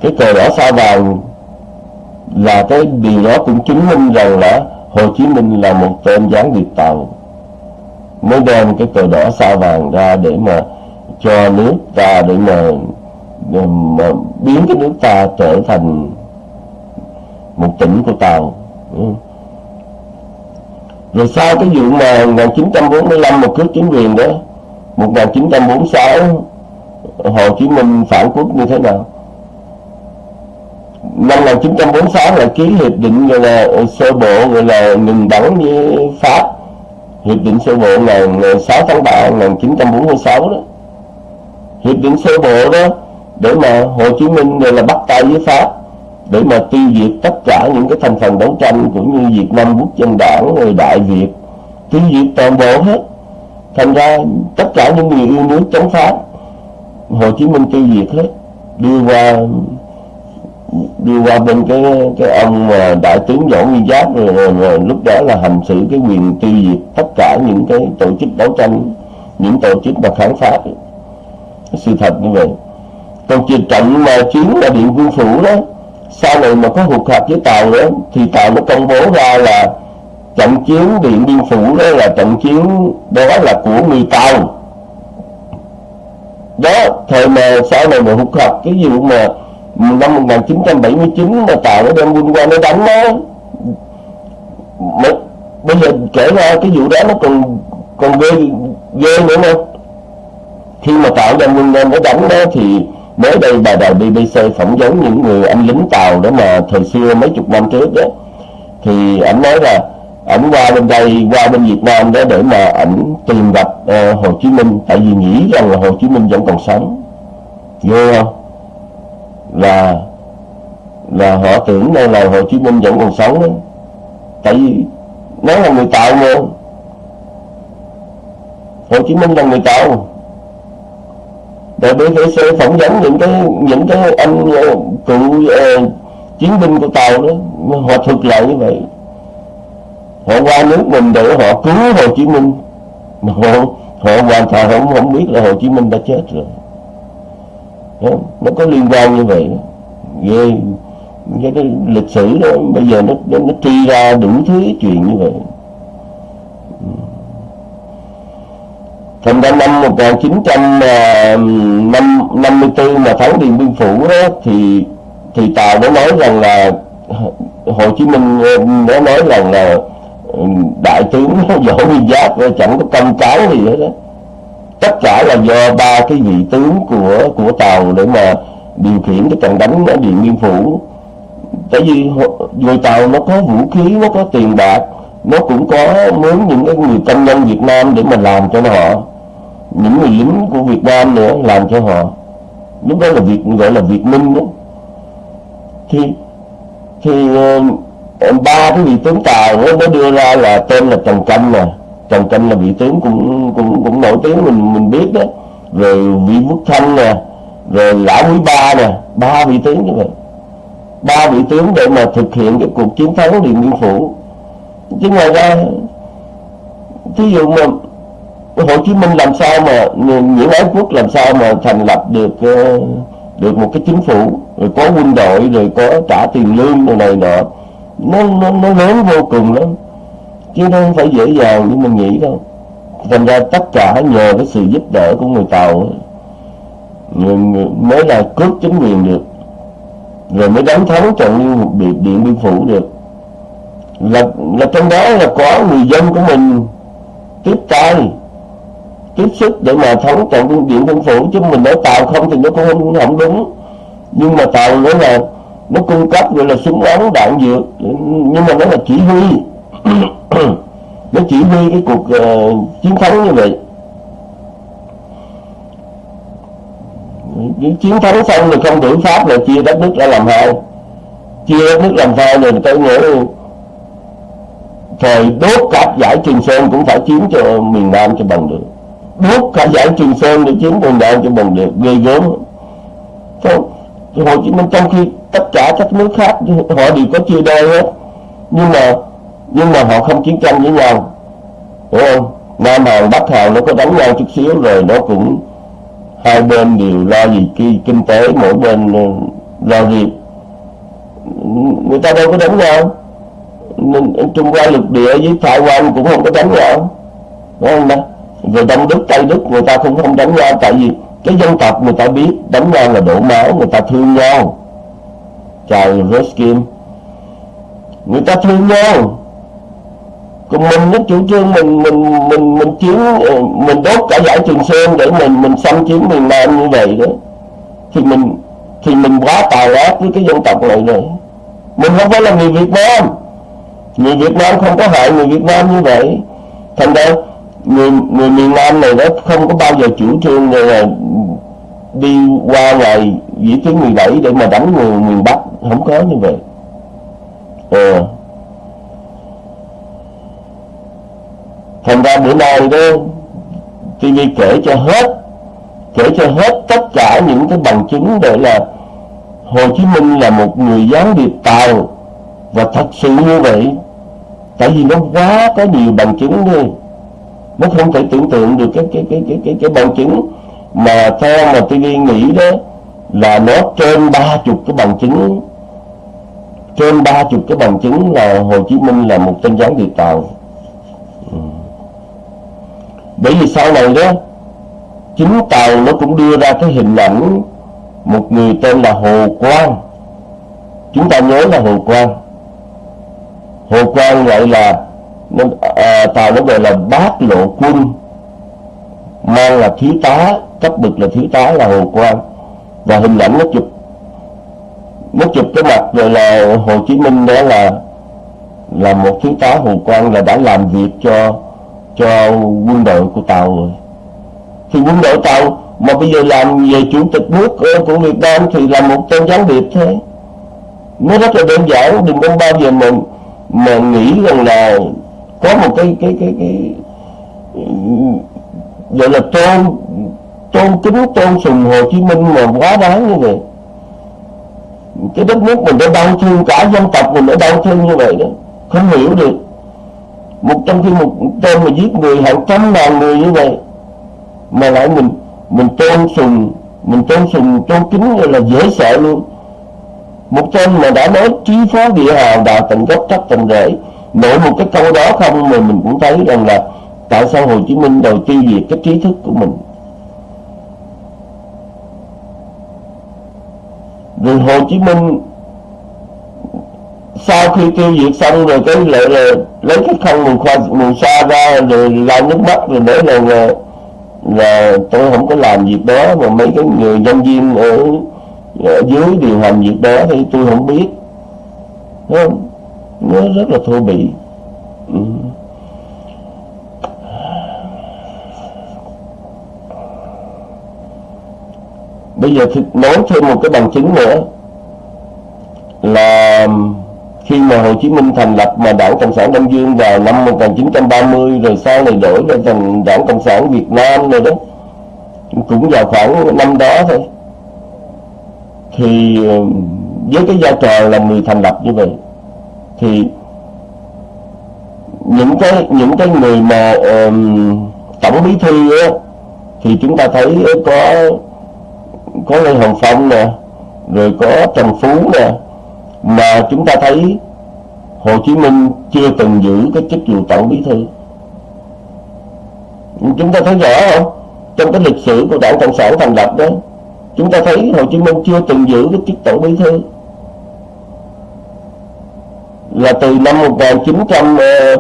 Cái cờ đỏ sao vàng là cái điều đó cũng chứng minh rằng là Hồ Chí Minh là một tên gián điệp tàu. Mới đem cái cờ đỏ sao vàng ra để mà cho nước ta để mà, mà biến cái nước ta trở thành một tỉnh của tàu. Ừ. Rồi sau cái vụ mà 1945 một cướp chính quyền đó 1946 Hồ Chí Minh phản quốc như thế nào? Năm 1946 là ký hiệp định gọi là sơ bộ, gọi là ngừng bắn với Pháp. Hiệp định sơ bộ ngày 6 tháng 3 1946 đó. Hiệp định sơ bộ đó để mà Hồ Chí Minh gọi là bắt tay với Pháp để mà tiêu diệt tất cả những cái thành phần đấu tranh cũng như Việt Nam Quốc dân đảng người Đại Việt tiêu diệt toàn bộ hết. Thành ra tất cả những người yêu nước chống Pháp Hồ Chí Minh tiêu diệt hết. Đưa qua đưa qua bên cái cái ông mà đại tướng Võ Nguyên Giáp rồi, rồi, rồi lúc đó là hành xử cái quyền tiêu diệt tất cả những cái tổ chức đấu tranh những tổ chức mà kháng pháp sự thật như vậy. Còn chuyện trận mà chiến là điện quân phủ đó sau này mà có hụt hạt với tàu đó thì tàu nó công bố ra là trận chiến điện biên phủ đó là trận chiến đó là của người tàu. Đó thời mà sau này mà hụt hạt cái vụ mà năm 1979 mà tàu nó đem quân qua nó đánh đó mà, bây giờ kể ra cái vụ đó nó còn còn ghê ghê nữa không khi mà tạo ra quân lên nó đánh đó thì mới đây bà đài BBC phỏng vấn những người anh lính tàu đó mà thời xưa mấy chục năm trước đó. Thì ảnh nói là ảnh qua bên đây qua bên Việt Nam đó để mà ảnh tìm gặp uh, Hồ Chí Minh. Tại vì nghĩ rằng là Hồ Chí Minh vẫn còn sống. Vô không? Là là họ tưởng đây là Hồ Chí Minh vẫn còn sống đó. Tại vì nó là người tạo mà. Hồ Chí Minh là người tạo để sẽ phỏng vấn những cái những cái anh ờ, cựu uh, chiến binh của tàu đó họ thực lại như vậy. Họ qua nước mình để họ cứu Hồ Chí Minh. Mà họ họ hoàn toàn không không biết là Hồ Chí Minh đã chết rồi. Nó có liên quan như vậy ghê. Cái, cái lịch sử đó bây giờ nó nó, nó tri ra đủ thứ chuyện như vậy. Thành ra năm 1954 ờ, mà thắng Điện Biên Phủ đó, thì thì Tàu đã nói rằng là Hồ Chí Minh ờ, đã nói rằng là ừ, đại tướng Võ Nguyên Giáp ờ, chẳng có công cáo gì hết đó tất cả là do ba cái vị tướng của của tàu để mà điều khiển cái trận đánh ở điện biên phủ. Tại vì người tàu nó có vũ khí, nó có tiền bạc, nó cũng có muốn những cái người công nhân Việt Nam để mà làm cho nó họ những người lính của Việt Nam nữa làm cho họ. Lúc đó là việc gọi là Việt Minh đó. Thì thì ờ, ba cái vị tướng tàu đó, nó đưa ra là tên là Trần Canh nè. Trần Canh là vị tướng cũng cũng cũng nổi tiếng mình mình biết đó. Rồi vị Quốc Thanh nè. Rồi lão quý ba nè. Ba vị tướng như vậy. Ba vị tướng để mà thực hiện cái cuộc chiến thắng Điện Biên Phủ. Chứ ngoài ra thí dụ mà Hồ Chí Minh làm sao mà, những ái quốc làm sao mà thành lập được ờ, được một cái chính phủ, rồi có quân đội, rồi có trả tiền lương rồi này nọ. Nó nó nó lớn vô cùng lắm. Chứ nó không phải dễ dàng như mình nghĩ đâu. Thành ra tất cả nhờ cái sự giúp đỡ của người tàu mới là cướp chính quyền được. Rồi mới đánh thắng trận như biệt điện biên phủ được. Là là trong đó là có người dân của mình tiếp tay tiếp sức để mà thắng trận điện quân phủ chứ mình nói tàu không thì nó cũng không, không đúng. Nhưng mà tàu nữa là nó cung cấp gọi là súng ống đạn dược. Nhưng mà nó là chỉ huy. Nó chỉ huy cái cuộc uh, chiến thắng như vậy. Chiến thắng xong rồi không tưởng pháp là chia đất nước ra làm hai. Chia đất nước làm hai rồi tôi nghĩ thời đốt cặp giải trường sơn cũng phải chiếm cho miền nam cho bằng được đốt cả giải trường sơn để chiếm quần đảo cho bằng được ghê gớm. Không Hồ Chí Minh trong khi tất cả các nước khác họ đều có chia đôi hết. Nhưng mà nhưng mà họ không chiến tranh với nhau. Hiểu không? Nam Hàn, Bắc Hàn nó có đánh nhau chút xíu rồi nó cũng hai bên đều lo gì khi kinh tế, mỗi bên ờ, lo gì. Người ta đâu có đánh nhau. Trung Hoa lục địa với Thái Quan cũng không có đánh nhau. Đúng không đó về Đông Đức Tây Đức người ta cũng không đánh nhau tại vì cái dân tộc người ta biết, đánh nhau là đổ máu, người ta thương nhau. Chào Ruskin người ta thương nhau. Còn mình nó chủ trương mình mình mình mình chiến ờ, mình đốt cả giải trường sơn để mình mình xâm chiếm miền nam như vậy đó. Thì mình thì mình quá tàn ác với cái dân tộc này rồi. Mình không phải là người việt nam. Người việt nam không có hại người việt nam như vậy. Thành ra người người miền nam này nó không có bao giờ chủ trương là đi qua ngày vĩ tuyến 17 để mà đánh người miền bắc. Không có như vậy. Ờ. Thành ra bữa nay đó TV kể cho hết, kể cho hết tất cả những cái bằng chứng để là Hồ Chí Minh là một người gián điệp tàu và thật sự như vậy, tại vì nó quá có nhiều bằng chứng đi nó không thể tưởng tượng được cái cái cái cái cái, cái bằng chứng mà theo mà TV nghĩ đó là nó trên ba chục cái bằng chứng. Trên ba chục cái bằng chứng là Hồ Chí Minh là một tên gián điệp tàu. Ừ. Bởi vì sau này đó chính tàu nó cũng đưa ra cái hình ảnh một người tên là Hồ Quang. Chúng ta nhớ là Hồ Quang. Hồ Quang gọi là nên à, tàu nó gọi là bát lộ quân mang là thiếu tá cấp bậc là thiếu tá là Hồ Quang và hình ảnh nó chụp nó chụp cái mặt rồi là Hồ Chí Minh đó là là một thiếu tá Hồ Quang là đã làm việc cho cho quân đội của tàu rồi. Thì quân đội tàu mà bây giờ làm về chủ tịch nước của Việt Nam thì là một tên gián điệp thế. Nó rất là đơn giản đừng có bao giờ mà mà nghĩ rằng là có một cái cái cái cái ừ, gọi là tôn tôn kính, tôn sùng Hồ Chí Minh mà quá đáng như vậy. Cái đất nước mình đã đau thương, cả dân tộc mình đã đau thương như vậy đó. Không hiểu được. Một trong khi một tên mà giết người hàng trăm ngàn người như vậy, mà lại mình mình tôn sùng, mình tôn sùng, tôn kính là dễ sợ luôn. Một tên mà đã nói trí phó địa hào đào tận gốc trách tận rễ mỗi một cái câu đó không mà mình cũng thấy rằng là tại sao Hồ Chí Minh đầu tiêu diệt cái trí thức của mình rồi Hồ Chí Minh sau khi tiêu diệt xong rồi cái lại là lấy cái khăn mùi khoa mùi xa ra rồi lau nước mắt rồi nói là, là là tôi không có làm việc đó mà mấy cái người nhân viên ở, ở dưới điều hành việc đó thì tôi không biết không? Nó rất là thô bỉ ừ. bây giờ thì nói thêm một cái bằng chứng nữa là khi mà Hồ Chí Minh thành lập mà Đảng Cộng sản Đông Dương vào năm 1930 rồi sau này đổi lên thành Đảng Cộng sản Việt Nam rồi đó, cũng vào khoảng năm đó thôi, thì ờ, với cái vai trò là người thành lập như vậy thì những cái những cái người mà um, tổng bí thư á, thì chúng ta thấy có có lê hồng phong nè rồi có trần phú nè mà chúng ta thấy hồ chí minh chưa từng giữ cái chức vụ tổng bí thư. Chúng ta thấy rõ không? Trong cái lịch sử của đảng cộng sản thành lập đó chúng ta thấy hồ chí minh chưa từng giữ cái chức tổng bí thư là từ năm 1930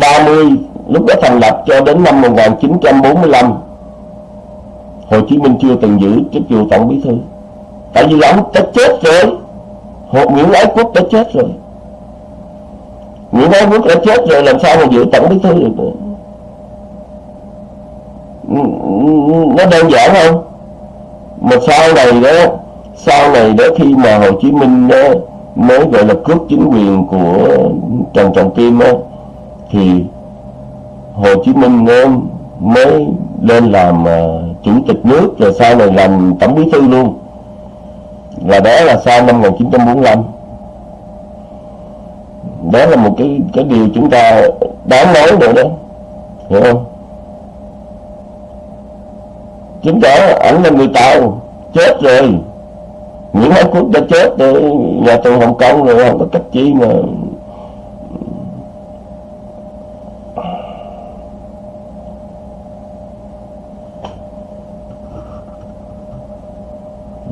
ờ, lúc đó thành lập cho đến năm 1945 Hồ Chí Minh chưa từng giữ chức vụ tổng bí thư. Tại vì ông đã chết rồi Hồ Nguyễn Ái Quốc đã chết rồi. Nguyễn Ái Quốc đã chết rồi làm sao mà giữ tổng bí thư được nữa? Nó đơn giản không? Mà sau này đó sau này đó khi mà Hồ Chí Minh đó, mới gọi là cướp chính quyền của Trần Trọng Kim đó, thì Hồ Chí Minh mới lên làm à, chủ tịch nước rồi sau này làm tổng bí thư luôn. Là đó là sau năm 1945 đó là một cái cái điều chúng ta đáng nói nữa đó hiểu không? Chính đó ảnh là người tàu chết rồi những Ái Quốc đã chết rồi nhà tù Hồng Kông rồi không có cách chi mà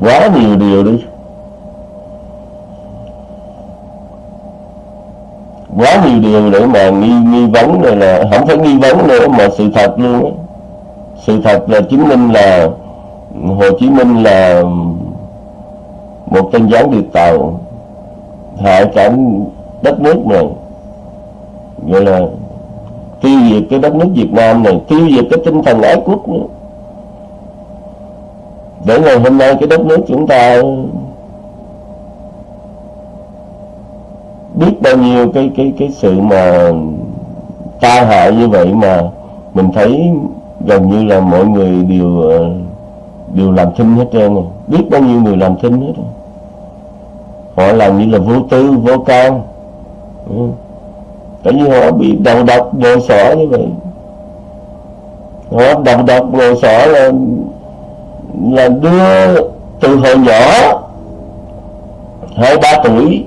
quá nhiều điều đi. Quá nhiều điều để mà nghi nghi vấn rồi là không phải nghi vấn nữa, mà sự thật luôn sự thật là chứng minh là Hồ Chí Minh là một tên gián điệp tàu hại cả đất nước này gọi là tiêu diệt cái đất nước Việt Nam này, tiêu diệt cái tinh thần ái quốc nữa. Để ngày hôm nay cái đất nước chúng ta biết bao nhiêu cái cái cái sự mà tai hại như vậy mà mình thấy gần như là mọi người đều ờ, đều làm thinh hết trơn rồi. Biết bao nhiêu người làm thinh hết rồi họ làm như là vô tư, vô can ừ. tại vì họ bị đầu độc ngồi sỏ như vậy họ đầu độc ngồi sỏ là là đưa từ hồi nhỏ, hai ba tuổi,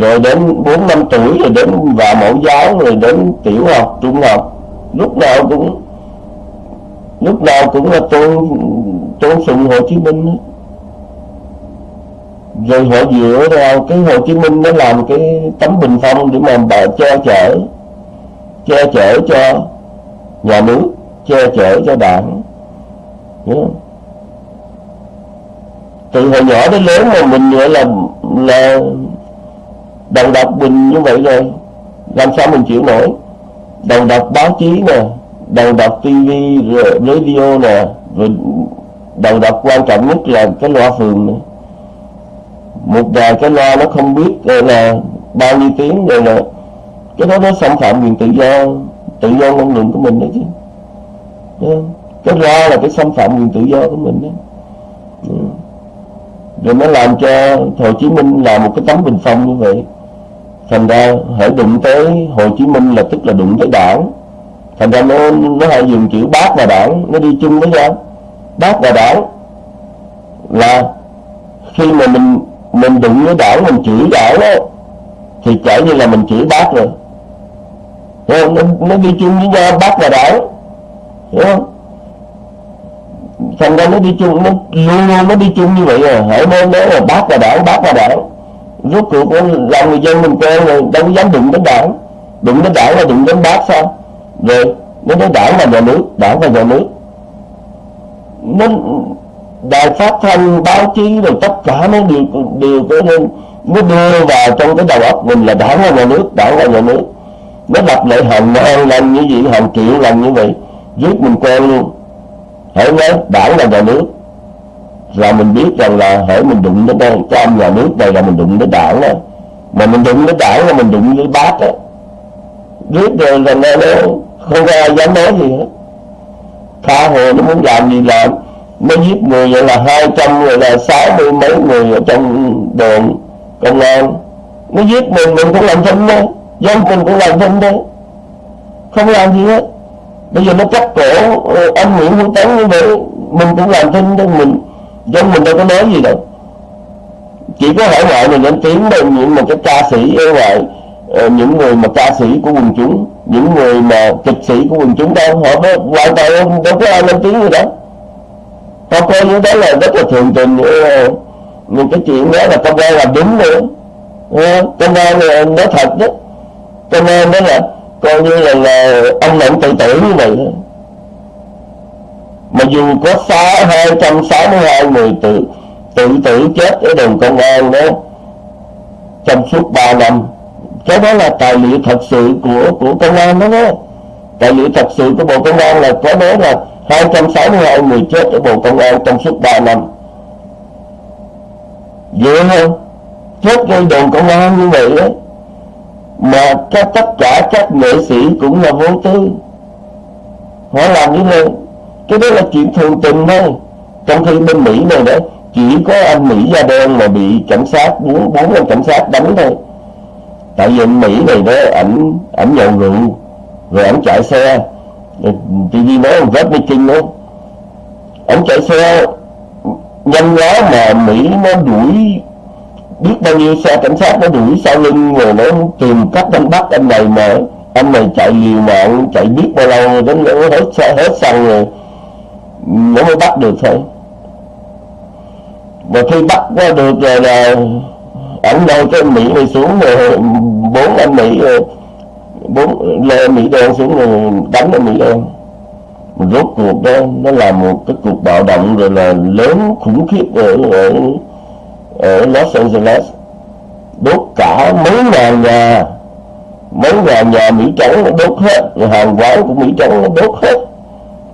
rồi đến bốn năm tuổi, rồi đến vào mẫu giáo, rồi đến tiểu học, trung học lúc nào cũng, lúc nào cũng là tôn tôn sùng Hồ Chí Minh ấy rồi họ dựa vào cái Hồ Chí Minh nó làm cái tấm bình phong để mà bà che chở che chở cho nhà nước, che chở cho đảng. Đúng không? từ hồi nhỏ đến lớn mà mình gọi là là đầu đọc mình như vậy rồi, làm sao mình chịu nổi? Đầu đọc báo chí nè đầu đọc tivi radio nè, rồi đầu quan trọng nhất là cái loa phường nữa một vài cái loa nó không biết là bao nhiêu tiếng, rồi là cái đó nó xâm phạm quyền tự do tự do ngôn luận của mình đấy chứ. Cái loa là cái xâm phạm quyền tự do của mình đấy rồi nó làm cho Hồ Chí Minh là một cái tấm bình phong như vậy. Thành ra hãy đụng tới Hồ Chí Minh là tức là đụng tới đảng. Thành ra nó nó hay dùng chữ bác và đảng, nó đi chung với nhau. Bác và đảng là khi mà mình mình đụng với đảo mình chửi đảo đó thì chả như là mình chửi bác rồi. Hiểu không? Nó, nó đi chung với nhau bác và đảo hiểu không? Thành ra nó đi chung nó luôn luôn nó đi chung như vậy rồi. Hãy nên nói là bác và đảng bác và đảng rốt cuộc làm người dân mình quen rồi đâu có dám đụng đến đảng. Đụng đến đảng là đụng đến bác sao? Rồi nó nói đảng là nhà nước đảng là nhà nước. Nó đài phát thanh báo chí rồi tất cả nó đều đều có nên nó đưa vào trong cái đầu óc mình là đảng là nhà nước, đảng là nhà nước. Nó đập lại hàng ngàn lần như vậy hàng triệu lần như vậy, giết mình quen luôn. Hãy nói đảng là nhà nước. Là mình biết rằng là hãy mình đụng đến đây cái ông nhà nước này là mình đụng đến đảng đó mà mình đụng đến đảng là mình đụng với bác á. Biết rồi là nó không có ai dám nói gì hết. Tha hồ nó muốn làm gì làm mới giết người vậy là hai trăm người là sáu mươi mấy người ở trong đồn công an. Nó giết mình mình cũng làm thinh đấy, dân mình cũng làm thinh đấy, không làm gì hết. Bây giờ nó cắt cổ ờ, anh Nguyễn Hữu Tấn như vậy mình cũng làm thinh thôi mình dân mình đâu có nói gì đâu. Chỉ có hải ngoại mình lên tiếng đây những một cái ca sĩ ở ngoài ờ, những người mà ca sĩ của quần chúng những người mà kịch sĩ của quần chúng đâu họ mới hoàn toàn đâu có ai lên tiếng gì đó họ coi những đó là rất là thường tình những cái chuyện đó là công an làm đúng nữa công an là nói thật đó. Công an đó là coi như là, là ông lệnh tự tử như vậy đó. mà dù có sáu hai trăm sáu mươi hai người tự tự tử chết ở đồn công an đó trong suốt 3 năm cái đó là tài liệu thật sự của của công an đó đó. Tài liệu thật sự của bộ công an là có đó là 262 người chết ở bộ công an trong suốt 3 năm. Dễ không chết gây đồn công an như vậy đó mà các tất cả các nghệ sĩ cũng là vô tư. Họ làm như vậy, cái đó là chuyện thường tình thôi. Trong khi bên mỹ này đó, chỉ có anh mỹ da đen mà bị cảnh sát bốn bốn anh cảnh sát đánh thôi. Tại vì anh mỹ này đó, ảnh ảnh nhậu rượu, rồi ảnh chạy xe. TV nói ông Vết Meeting luôn ông chạy xe, nhanh quá mà Mỹ nó đuổi, biết bao nhiêu xe cảnh sát nó đuổi sau lưng rồi nó tìm cách đánh bắt anh này mà anh này chạy liều mạng, chạy biết bao lâu đến nó hết xe, hết xăng rồi. Nó mới bắt được thôi. Và khi bắt ra được rồi là ảnh đâu cái mỹ này xuống rồi, bốn anh mỹ rồi bốn lê mỹ đen xuống rồi đánh ở mỹ đen rốt cuộc đó nó là một cái cuộc bạo động rồi là lớn khủng khiếp ở, ở, ở Los Angeles. Đốt cả mấy ngàn nhà mấy ngàn nhà Mỹ trắng nó đốt hết rồi hàng quán của Mỹ trắng nó đốt hết.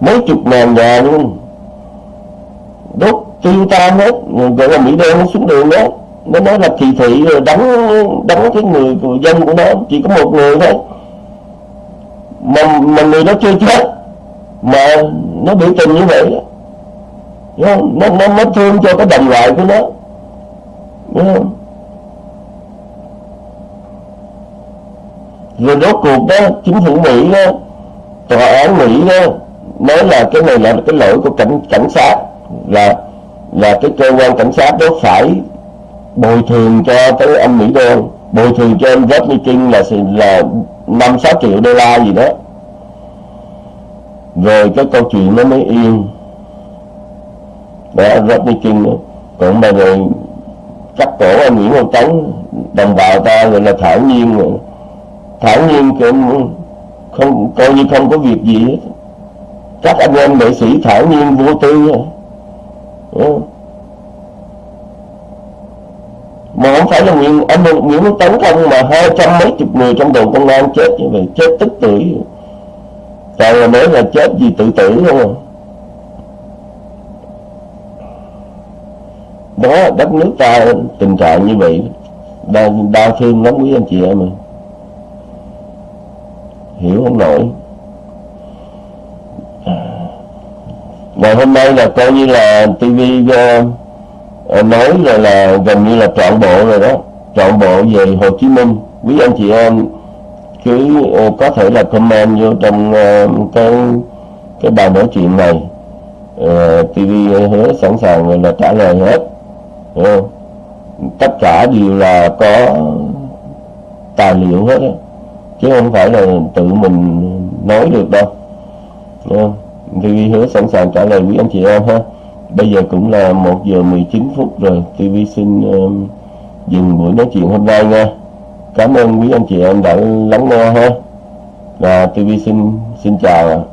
Mấy chục ngàn nhà luôn. Đốt tiêu tan hết gọi là Mỹ đen nó xuống đường đó. Nó nói là kỳ thị rồi đánh đánh cái người của dân của nó chỉ có một người thôi mà, mà người nó chưa chết. Mà nó biểu tình như vậy nó, nó, nó, nó thương cho cái đồng loại của nó. Đúng không? rồi rốt cuộc đó chính phủ Mỹ đó tòa án Mỹ đó nói là cái này là cái lỗi của cảnh cảnh sát là là cái cơ quan cảnh sát đó phải bồi thường cho tới anh Mỹ đô bồi thường cho anh Rodney King là là năm sáu triệu đô la gì đó. Rồi cái câu chuyện nó mới yên. Đó Rodney King đó. còn mà rồi cắt cổ anh Nguyễn Văn Tấn đồng bào ta gọi là thản nhiên rồi thản nhiên cũng không, coi như không có việc gì hết. Các anh em nghệ sĩ thản nhiên vô tư rồi mà không phải là Nguyễn, anh Nguyễn Văn Tấn không mà hai trăm mấy chục người trong đồn công an chết như vậy chết tức tuổi toàn là nói là chết vì tự tử không à. Đó đất nước ta tình trạng như vậy đau, đau thương lắm quý anh chị em ơi hiểu không nổi. Ngày hôm nay là coi như là tivi uh, nói rồi là gần như là trọn bộ rồi đó. Trọn bộ về Hồ Chí Minh. Quý anh chị em cứ ờ, có thể là comment vô trong uh, cái cái bài nói chuyện này. Ờ, uh, TV hứa sẵn sàng là trả lời hết. Không? tất cả đều là có tài liệu hết đó. chứ không phải là tự mình nói được đâu. TV hứa sẵn sàng trả lời quý anh chị em ha bây giờ cũng là 1 giờ 19 phút rồi. TV xin uh, dừng buổi nói chuyện hôm nay nha. Cảm ơn quý anh chị em đã lắng nghe ha. Và TV xin xin chào